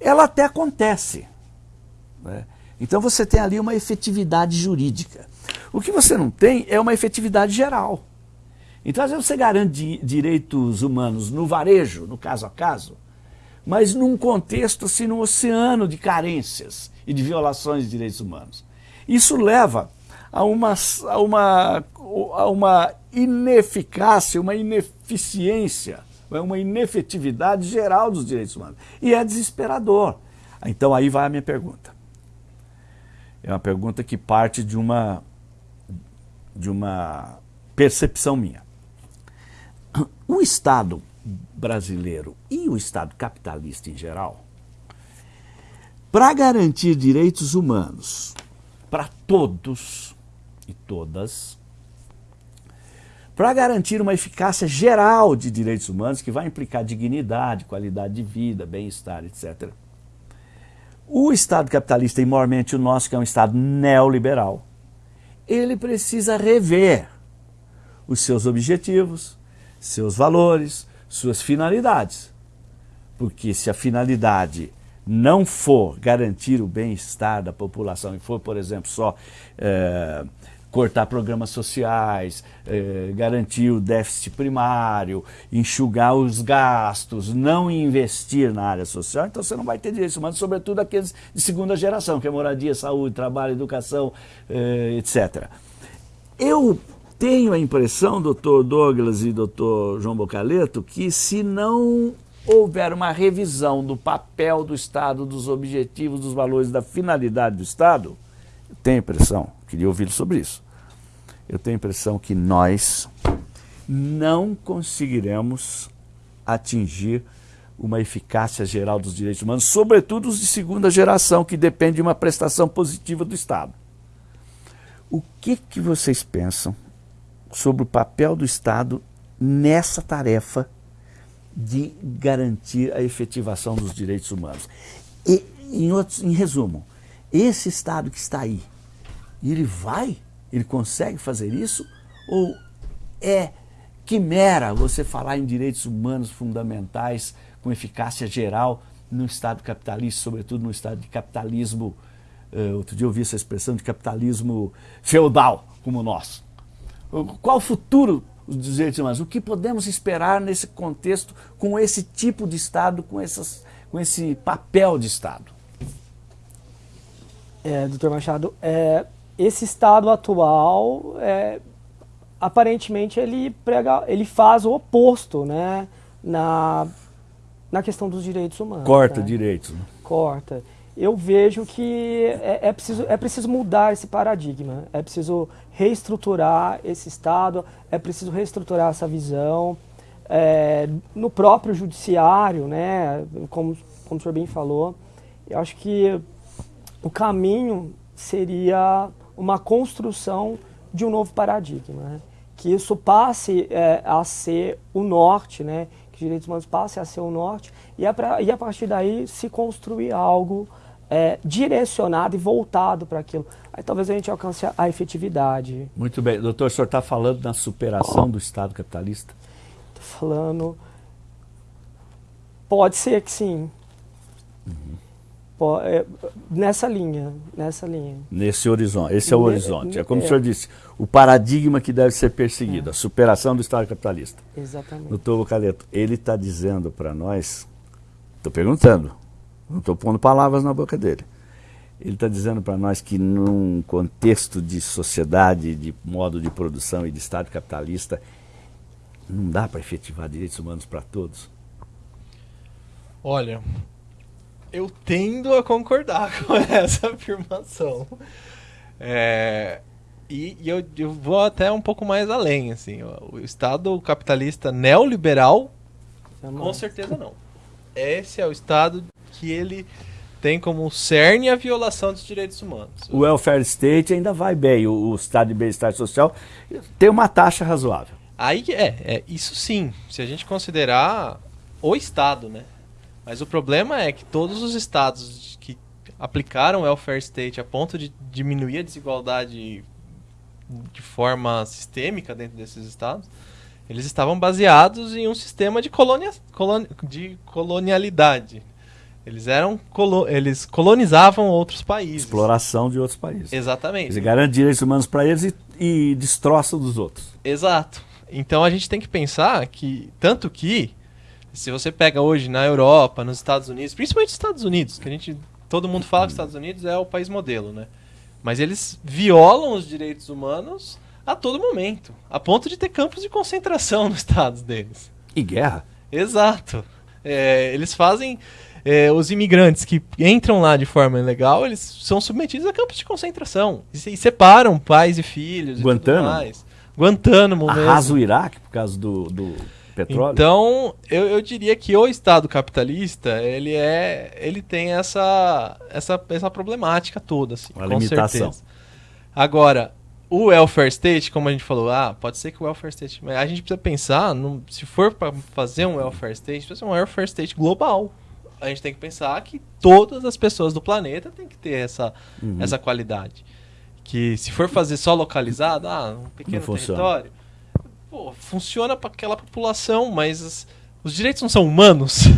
ela até acontece. Né? Então você tem ali uma efetividade jurídica. O que você não tem é uma efetividade geral. Então, às vezes, você garante direitos humanos no varejo, no caso a caso, mas num contexto, assim, num oceano de carências e de violações de direitos humanos. Isso leva a uma, a uma, a uma ineficácia, uma ineficiência, uma inefetividade geral dos direitos humanos. E é desesperador. Então aí vai a minha pergunta. É uma pergunta que parte de uma, de uma percepção minha. O Estado brasileiro e o Estado capitalista em geral, para garantir direitos humanos para todos e todas, para garantir uma eficácia geral de direitos humanos que vai implicar dignidade, qualidade de vida, bem-estar, etc. O Estado capitalista, e maiormente o nosso, que é um Estado neoliberal, ele precisa rever os seus objetivos, seus valores, suas finalidades. Porque se a finalidade não for garantir o bem-estar da população e for, por exemplo, só é, cortar programas sociais, é, garantir o déficit primário, enxugar os gastos, não investir na área social, então você não vai ter direitos humanos, sobretudo aqueles de segunda geração, que é moradia, saúde, trabalho, educação, é, etc. Eu tenho a impressão, doutor Douglas e doutor João Bocaleto, que se não houver uma revisão do papel do Estado, dos objetivos, dos valores, da finalidade do Estado, tenho a impressão, queria ouvir sobre isso, eu tenho a impressão que nós não conseguiremos atingir uma eficácia geral dos direitos humanos, sobretudo os de segunda geração, que dependem de uma prestação positiva do Estado. O que, que vocês pensam sobre o papel do Estado nessa tarefa de garantir a efetivação dos direitos humanos? E, em, outros, em resumo, esse Estado que está aí, ele vai ele consegue fazer isso? Ou é quimera você falar em direitos humanos fundamentais com eficácia geral no Estado capitalista, sobretudo no Estado de capitalismo, uh, outro dia eu ouvi essa expressão de capitalismo feudal como o nosso. Qual o futuro dos direitos humanos? O que podemos esperar nesse contexto com esse tipo de Estado, com, essas, com esse papel de Estado? É, doutor Machado, é, esse estado atual, é, aparentemente, ele, prega, ele faz o oposto né, na, na questão dos direitos humanos. Corta né? direitos. Né? Corta. Eu vejo que é, é, preciso, é preciso mudar esse paradigma, é preciso reestruturar esse Estado, é preciso reestruturar essa visão. É, no próprio judiciário, né, como, como o senhor bem falou, eu acho que o caminho seria uma construção de um novo paradigma, né? que isso passe é, a ser o norte, né? que os direitos humanos passem a ser o norte, e a, pra, e a partir daí se construir algo é, direcionado e voltado para aquilo. Aí talvez a gente alcance a, efetividade. Muito bem. Doutor, o senhor está falando na superação do Estado capitalista? Estou falando... Pode ser que sim. Uhum. É, nessa linha, nessa linha. Nesse horizonte, esse é o horizonte. É como é. o senhor disse, o paradigma que deve ser perseguido, é. a superação do Estado capitalista. Exatamente. Doutor Lucaleto, ele está dizendo para nós, estou perguntando, não estou pondo palavras na boca dele. Ele está dizendo para nós que num contexto de sociedade, de modo de produção e de Estado capitalista, não dá para efetivar direitos humanos para todos. Olha, eu tendo a concordar com essa afirmação. É, e, e eu, eu, vou até um pouco mais além, assim, o Estado capitalista neoliberal, com certeza não. Esse é o Estado que ele tem como cerne a violação dos direitos humanos. O welfare state ainda vai bem, o, o Estado de bem-estar social tem uma taxa razoável. Aí é, é, isso sim, se a gente considerar o Estado, né? Mas o problema é que todos os estados que aplicaram o welfare state a ponto de diminuir a desigualdade de forma sistêmica dentro desses estados, eles estavam baseados em um sistema de, colonia, coloni, de colonialidade. Eles eram colo, eles colonizavam outros países. Exploração de outros países. Exatamente. Eles garantem direitos humanos para eles e, e destroçam dos outros. Exato. Então a gente tem que pensar que tanto que se você pega hoje na Europa, nos Estados Unidos, principalmente nos Estados Unidos, que a gente todo mundo fala que os Estados Unidos é o país modelo, né? Mas eles violam os direitos humanos a todo momento, a ponto de ter campos de concentração nos estados deles. E guerra. Exato. É, eles fazem. É, os imigrantes que entram lá de forma ilegal, eles são submetidos a campos de concentração. E, e separam pais e filhos. Guantánamo? E tudo mais. Guantánamo mesmo. Arrasa o Iraque por causa do, do petróleo. Então, eu, eu diria que o Estado capitalista, ele é, ele tem essa, essa, essa problemática toda, assim, Uma com limitação. certeza. Agora, o welfare state, como a gente falou, ah, pode ser que o welfare state, mas a gente precisa pensar, num- se for para fazer um welfare state, precisa ser um welfare state global. A gente tem que pensar que todas as pessoas do planeta têm que ter essa, Uhum. essa qualidade. Que se for fazer só localizado, ah, um pequeno território, pô, funciona para aquela população, mas os, os direitos não são humanos.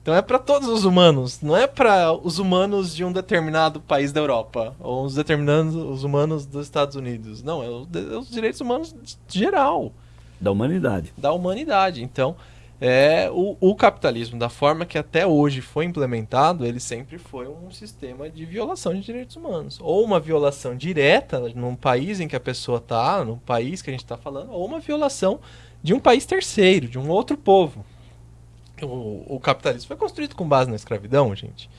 Então é para todos os humanos, não é para os humanos de um determinado país da Europa ou os determinados os humanos dos Estados Unidos. Não, é os, de- os direitos humanos geral Da humanidade. da humanidade. Então, é o, o capitalismo, da forma que até hoje foi implementado, ele sempre foi um sistema de violação de direitos humanos. Ou uma violação direta num país em que a pessoa está, no país que a gente está falando, ou uma violação de um país terceiro, de um outro povo. O, o capitalismo foi construído com base na escravidão, gente.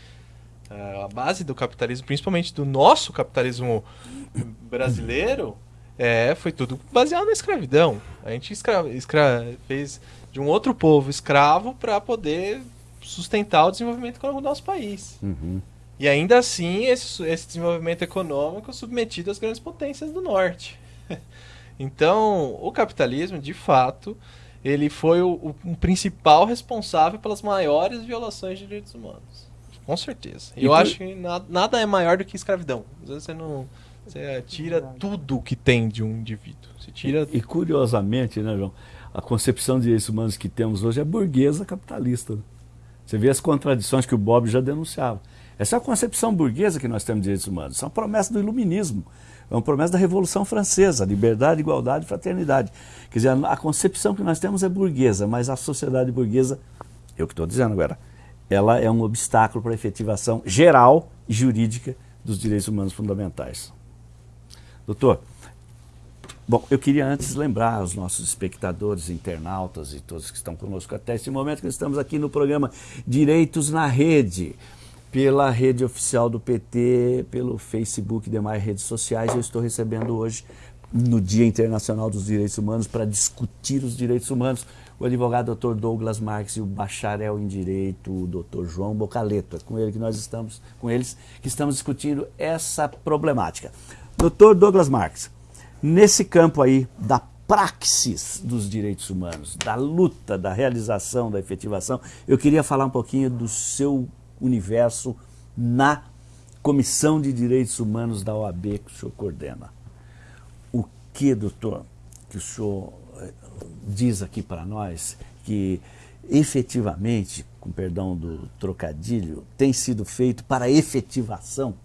É, a base do capitalismo, principalmente do nosso capitalismo brasileiro, é, foi tudo baseado na escravidão. A gente escra escra fez de um outro povo escravo para poder sustentar o desenvolvimento econômico do nosso país. Uhum. E ainda assim, esse, esse desenvolvimento econômico submetido às grandes potências do norte. então, o capitalismo, de fato, ele foi o, o- um principal responsável pelas maiores violações de direitos humanos. Com certeza. E Eu por- acho que na- nada é maior do que escravidão. Às vezes você não. Você tira tudo que tem de um indivíduo. Você tira. E curiosamente, né, João? A concepção de direitos humanos que temos hoje é burguesa capitalista. né? Você vê as contradições que o Bob já denunciava. Essa é a concepção burguesa que nós temos de direitos humanos. Isso é uma promessa do iluminismo. É uma promessa da Revolução Francesa, liberdade, igualdade e fraternidade. Quer dizer, a, a concepção que nós temos é burguesa, mas a sociedade burguesa, eu que estou dizendo agora, ela é um obstáculo para a efetivação geral e jurídica dos direitos humanos fundamentais. Doutor, Bom, eu queria antes lembrar aos nossos espectadores, internautas e todos que estão conosco até esse momento que estamos aqui no programa Direitos na Rede, pela rede oficial do PT, pelo Facebook e demais redes sociais. Eu estou recebendo hoje, no Dia Internacional dos Direitos Humanos, para discutir os direitos humanos, o advogado Dr. Douglas Marques e o bacharel em Direito, o Dr. João Bocaleto. É com ele que nós estamos, com eles que estamos discutindo essa problemática. Dr. Douglas Marques, nesse campo aí da praxis dos direitos humanos, da luta, da realização, da efetivação, eu queria falar um pouquinho do seu universo na Comissão de Direitos Humanos da OAB que o senhor coordena. O que, doutor, que o senhor eh, diz aqui para nós que efetivamente, com perdão do trocadilho, tem sido feito para efetivação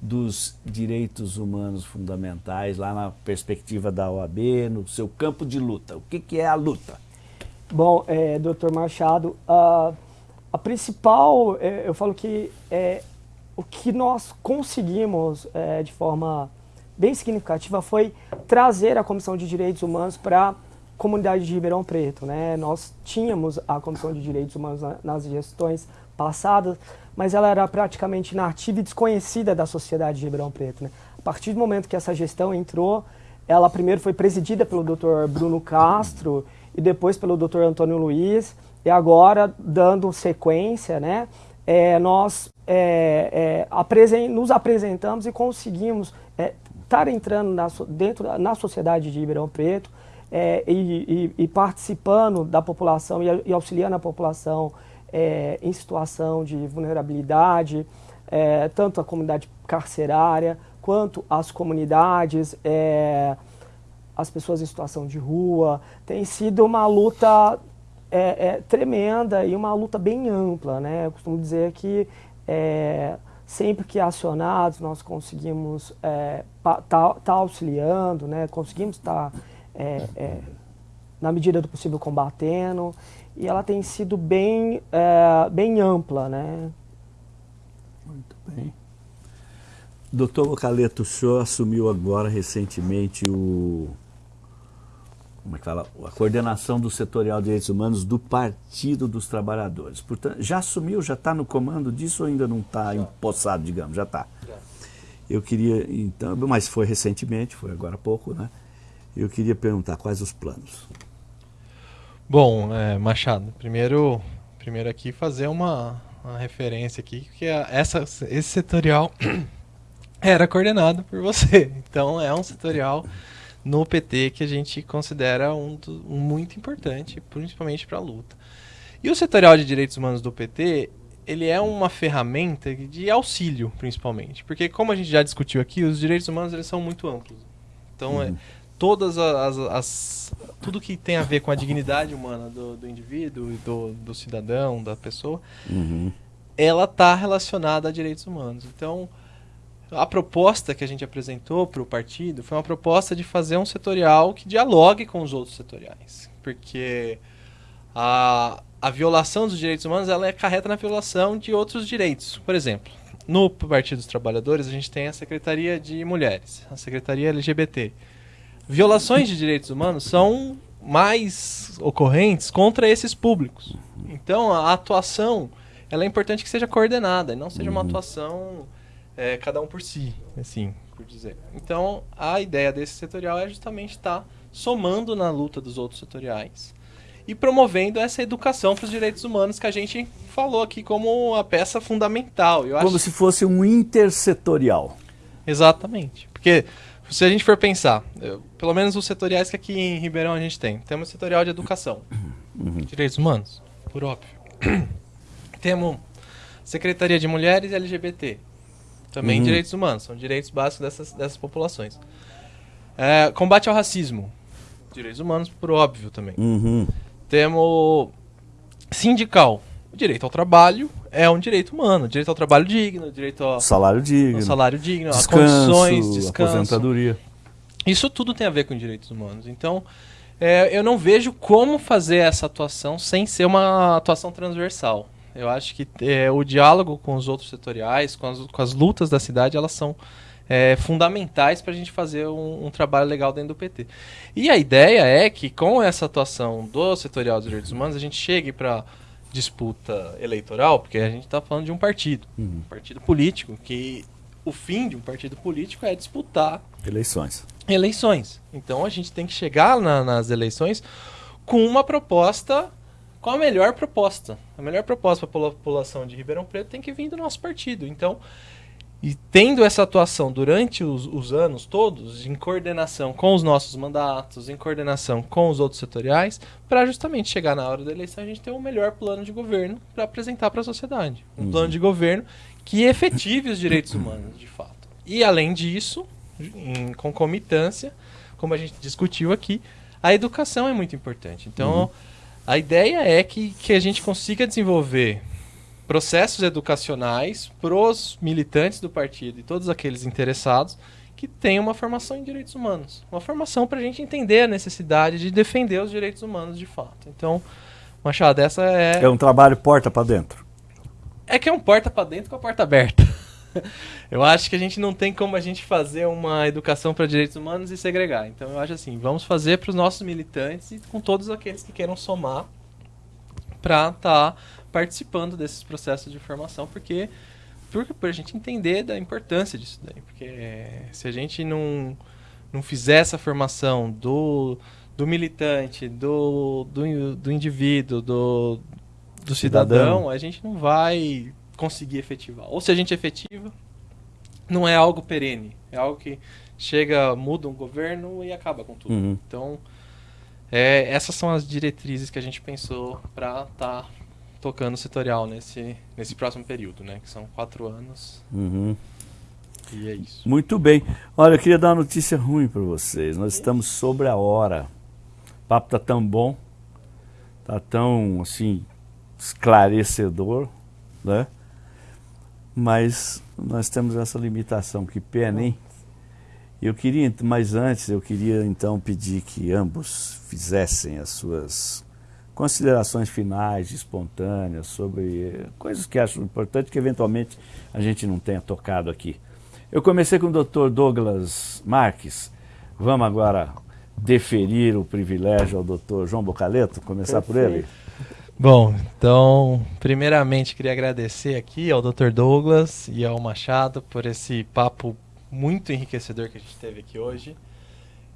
dos direitos humanos fundamentais lá na perspectiva da OAB, no seu campo de luta. O que, que é a luta? Bom, é, doutor Machado, a, a principal, é, eu falo que é, o que nós conseguimos é, de forma bem significativa foi trazer a Comissão de Direitos Humanos para a comunidade de Ribeirão Preto. Né? Nós tínhamos a Comissão de Direitos Humanos na- nas gestões passadas, mas ela era praticamente inativa e desconhecida da sociedade de Ribeirão Preto. Né? A partir do momento que essa gestão entrou, ela primeiro foi presidida pelo Dr. Bruno Castro e depois pelo Dr. Antônio Luiz, e agora, dando sequência, né, é, nós é, é, apresen- nos apresentamos e conseguimos estar entrando na, dentro na sociedade de Ribeirão Preto é, e, e- e participando da população e, e auxiliando a população é, em situação de vulnerabilidade, é, tanto a comunidade carcerária quanto as comunidades, é, as pessoas em situação de rua. Tem sido uma luta é, é, tremenda e uma luta bem ampla. Né? Eu costumo dizer que é, sempre que acionados nós conseguimos estar tá, tá auxiliando, né? conseguimos estar, na medida do possível, combatendo. E ela tem sido bem, é, bem ampla. Né? Muito bem. Doutor Vocaleto, o senhor assumiu agora recentemente o como é que fala, a coordenação do setorial de direitos humanos do Partido dos Trabalhadores. Portanto, já assumiu, já está no comando disso ou ainda não está empossado, digamos? Já está. Eu queria, então, mas foi recentemente, foi agora há pouco, né? Eu queria perguntar quais os planos. Bom, é, Machado, primeiro, primeiro aqui fazer uma, uma referência aqui, que é essa, esse setorial era coordenado por você. Então é um setorial no PT que a gente considera um, um muito importante, principalmente para a luta. E o setorial de direitos humanos do PT, ele é uma ferramenta de auxílio, principalmente, porque como a gente já discutiu aqui, os direitos humanos eles são muito amplos. Então, é, uhum. é, todas as, as, tudo que tem a ver com a dignidade humana do, do indivíduo e do, do cidadão, da pessoa, uhum. ela está relacionada a direitos humanos. Então, a proposta que a gente apresentou para o partido foi uma proposta de fazer um setorial que dialogue com os outros setoriais. Porque a, a violação dos direitos humanos ela é carreta na violação de outros direitos. Por exemplo, no Partido dos Trabalhadores a gente tem a Secretaria de Mulheres, a Secretaria LGBT. Violações de direitos humanos são mais ocorrentes contra esses públicos. Então a atuação ela é importante que seja coordenada e não seja uma uhum. atuação é, cada um por si, assim, por dizer. Então, a ideia desse setorial é justamente estar tá somando na luta dos outros setoriais e promovendo essa educação para os direitos humanos que a gente falou aqui como a peça fundamental. Eu como acho... se fosse um intersetorial. Exatamente. Porque se a gente for pensar, eu, pelo menos os setoriais que aqui em Ribeirão a gente tem, temos o setorial de educação, uhum. direitos humanos, por óbvio. temos Secretaria de Mulheres e LGBT, também uhum. direitos humanos, são direitos básicos dessas, dessas populações. É, combate ao racismo, direitos humanos, por óbvio também. Uhum. Temos sindical, o direito ao trabalho é um direito humano, direito ao trabalho digno, direito ao salário digno, ao salário digno, descanso, condições, descanso. aposentadoria. Isso tudo tem a ver com direitos humanos. Então, é, eu não vejo como fazer essa atuação sem ser uma atuação transversal. Eu acho que é, o diálogo com os outros setoriais, com as, com as lutas da cidade, elas são é, fundamentais para a gente fazer um, um, trabalho legal dentro do PT. E a ideia é que, com essa atuação do setorial dos direitos humanos, a gente chegue para disputa eleitoral, porque a gente está falando de um partido, uhum. um partido político, que o fim de um partido político é disputar eleições. Eleições. Então a gente tem que chegar na, nas eleições com uma proposta qual a melhor proposta? A melhor proposta para a população de Ribeirão Preto tem que vir do nosso partido. Então, e tendo essa atuação durante os, os, anos todos, em coordenação com os nossos mandatos, em coordenação com os outros setoriais, para justamente chegar na hora da eleição a gente ter um melhor plano de governo para apresentar para a sociedade. Um uhum. plano de governo que efetive os direitos humanos, de fato. E além disso, em concomitância, como a gente discutiu aqui, a educação é muito importante. Então, uhum a ideia é que, que a gente consiga desenvolver processos educacionais para os militantes do partido e todos aqueles interessados que tenham uma formação em direitos humanos. Uma formação para a gente entender a necessidade de defender os direitos humanos de fato. Então, Machado, essa é. É um trabalho porta para dentro. É que é um porta para dentro com a porta aberta. eu acho que a gente não tem como a gente fazer uma educação para direitos humanos e segregar. Então eu acho assim, vamos fazer para os nossos militantes e com todos aqueles que queiram somar para estar tá participando desses processos de formação, porque para a gente entender da importância disso daí, porque se a gente não não fizer essa formação do, do militante, do, do, do indivíduo, do, do cidadão, cidadão, a gente não vai conseguir efetivar. Ou se a gente efetiva, não é algo perene. É algo que chega, muda um governo e acaba com tudo. Uhum. Então, é, essas são as diretrizes que a gente pensou para estar tá tocando o setorial nesse, nesse próximo período, né? Que são quatro anos. Uhum. E é isso. Muito bem. Olha, eu queria dar uma notícia ruim para vocês. Nós estamos sobre a hora. O papo tá tão bom, tá tão assim esclarecedor, né? mas nós temos essa limitação, que pena, hein? Eu queria, mas antes eu queria então pedir que ambos fizessem as suas considerações finais, espontâneas, sobre coisas que acho importante que eventualmente a gente não tenha tocado aqui. Eu comecei com o Dr. Douglas Marques. Vamos agora deferir o privilégio ao Dr. João Bocaleto, começar por ele. Bom, então, primeiramente queria agradecer aqui ao Dr. Douglas e ao Machado por esse papo muito enriquecedor que a gente teve aqui hoje.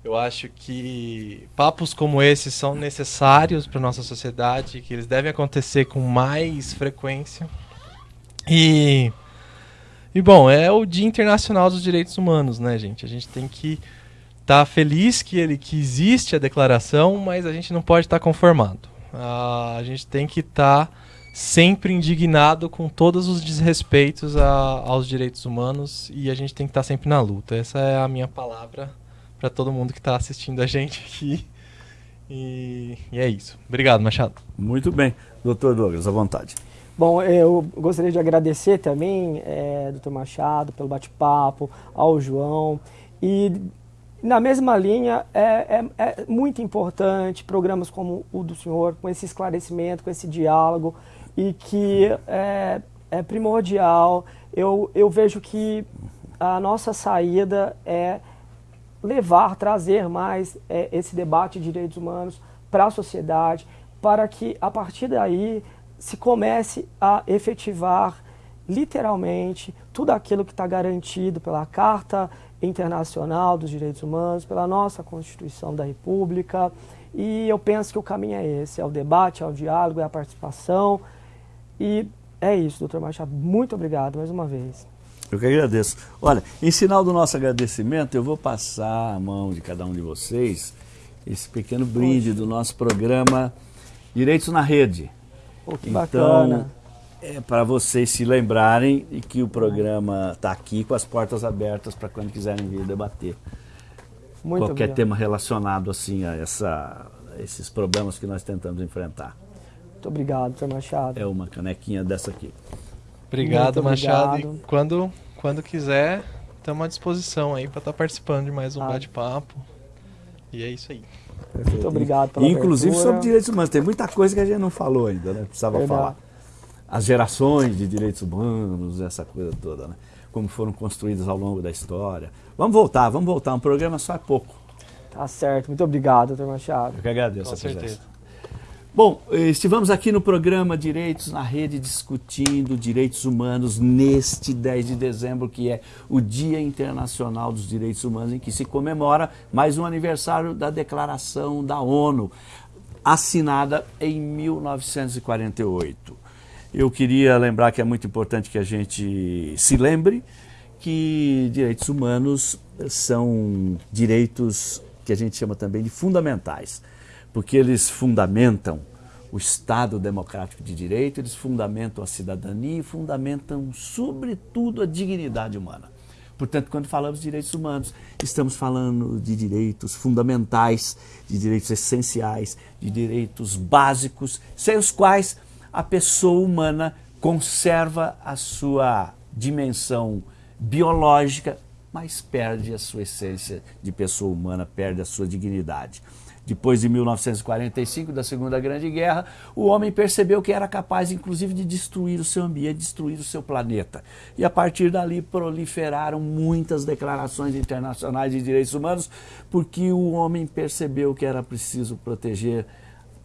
Eu acho que papos como esses são necessários para nossa sociedade, que eles devem acontecer com mais frequência. E e bom, é o Dia Internacional dos Direitos Humanos, né, gente? A gente tem que estar tá feliz que ele que existe a declaração, mas a gente não pode estar tá conformado. Uh, a gente tem que estar tá sempre indignado com todos os desrespeitos a, aos direitos humanos e a gente tem que estar tá sempre na luta. Essa é a minha palavra para todo mundo que está assistindo a gente aqui. E, e, é isso. Obrigado, Machado. Muito bem. Doutor Douglas, à vontade. Bom, eu gostaria de agradecer também, é, doutor Machado, pelo bate-papo, ao João. E na mesma linha, é, é, é, muito importante programas como o do senhor, com esse esclarecimento, com esse diálogo, e que é, é primordial. Eu, eu vejo que a nossa saída é levar, trazer mais é, esse debate de direitos humanos para a sociedade, para que a partir daí se comece a efetivar literalmente tudo aquilo que está garantido pela Carta Internacional dos Direitos Humanos, pela nossa Constituição da República. E eu penso que o caminho é esse, é o debate, é o diálogo, é a participação. E é isso, doutor Machado. Muito obrigado mais uma vez. Eu que agradeço. Olha, em sinal do nosso agradecimento, eu vou passar a mão de cada um de vocês esse pequeno brinde do nosso programa Direitos na Rede. Pô, que então, bacana é para vocês se lembrarem de que o programa está aqui com as portas abertas para quando quiserem vir debater. Muito Qualquer obrigado. tema relacionado assim a, essa, a esses problemas que nós tentamos enfrentar. Muito obrigado, Dr. Machado. É uma canequinha dessa aqui. Obrigado, Machado. E quando, quando quiser, estamos à disposição aí para estar tá participando de mais um ah. bate-papo. E é isso aí. Perfeito. Muito obrigado pela Inclusive abertura. sobre direitos humanos. Tem muita coisa que a gente não falou ainda, né? Precisava Verdade. falar as gerações de direitos humanos, essa coisa toda, né? como foram construídas ao longo da história. Vamos voltar, vamos voltar. Um programa só é pouco. Tá certo. Muito obrigado, doutor Machado. Eu que agradeço Com a certeza. Presença. Bom, estivemos aqui no programa Direitos na Rede discutindo direitos humanos neste 10 de dezembro, que é o Dia Internacional dos Direitos Humanos, em que se comemora mais um aniversário da Declaração da ONU, assinada em 1948. Eu queria lembrar que é muito importante que a gente se lembre que direitos humanos são direitos que a gente chama também de fundamentais, porque eles fundamentam o Estado democrático de direito, eles fundamentam a cidadania e fundamentam, sobretudo, a dignidade humana. Portanto, quando falamos de direitos humanos, estamos falando de direitos fundamentais, de direitos essenciais, de direitos básicos, sem os quais a pessoa humana conserva a sua dimensão biológica, mas perde a sua essência de pessoa humana, perde a sua dignidade. Depois de 1945, da Segunda Grande Guerra, o homem percebeu que era capaz, inclusive, de destruir o seu ambiente, destruir o seu planeta. E a partir dali proliferaram muitas declarações internacionais de direitos humanos, porque o homem percebeu que era preciso proteger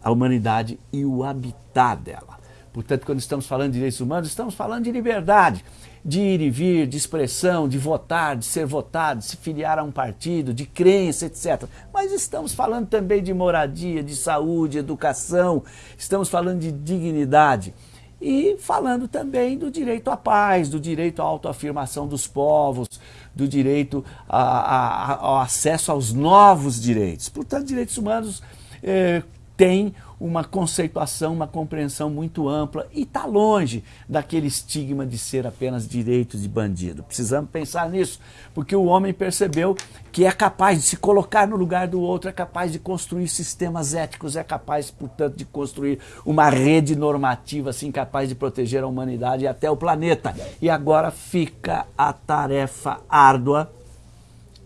a humanidade e o habitat dela. Portanto, quando estamos falando de direitos humanos, estamos falando de liberdade, de ir e vir, de expressão, de votar, de ser votado, de se filiar a um partido, de crença, etc. Mas estamos falando também de moradia, de saúde, educação, estamos falando de dignidade. E falando também do direito à paz, do direito à autoafirmação dos povos, do direito a, a, ao acesso aos novos direitos. Portanto, direitos humanos eh, têm uma conceituação, uma compreensão muito ampla e está longe daquele estigma de ser apenas direito de bandido. Precisamos pensar nisso, porque o homem percebeu que é capaz de se colocar no lugar do outro, é capaz de construir sistemas éticos, é capaz, portanto, de construir uma rede normativa assim capaz de proteger a humanidade e até o planeta. E agora fica a tarefa árdua,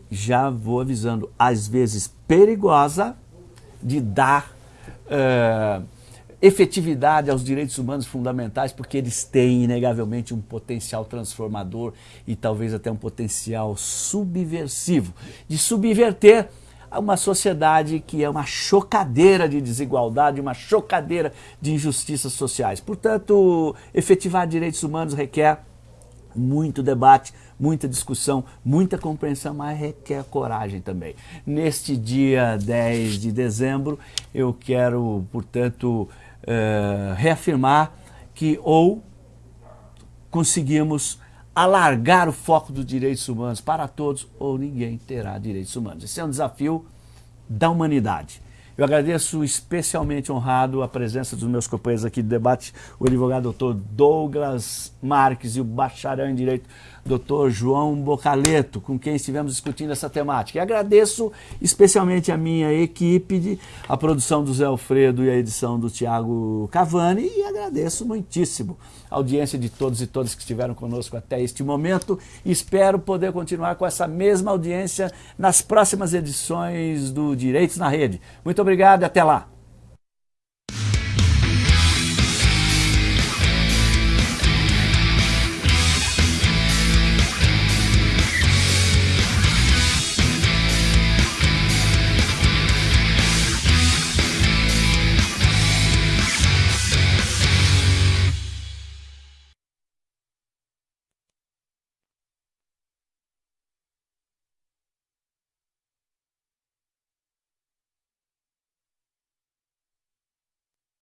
já vou avisando, às vezes perigosa, de dar uh, efetividade aos direitos humanos fundamentais, porque eles têm, inegavelmente, um potencial transformador e talvez até um potencial subversivo de subverter uma sociedade que é uma chocadeira de desigualdade, uma chocadeira de injustiças sociais. Portanto, efetivar direitos humanos requer muito debate, muita discussão, muita compreensão, mas requer coragem também. Neste dia 10 de dezembro, eu quero, portanto, uh, reafirmar que ou conseguimos alargar o foco dos direitos humanos para todos ou ninguém terá direitos humanos. Esse é um desafio da humanidade. Eu agradeço especialmente honrado a presença dos meus companheiros aqui de debate, o advogado doutor Douglas Marques e o bacharel em Direito, doutor João Bocaleto, com quem estivemos discutindo essa temática. E agradeço especialmente a minha equipe, de, a produção do Zé Alfredo e a edição do Tiago Cavani, e agradeço muitíssimo a audiência de todos e todas que estiveram conosco até este momento. Espero poder continuar com essa mesma audiência nas próximas edições do Direitos na Rede. Muito obrigado e até lá!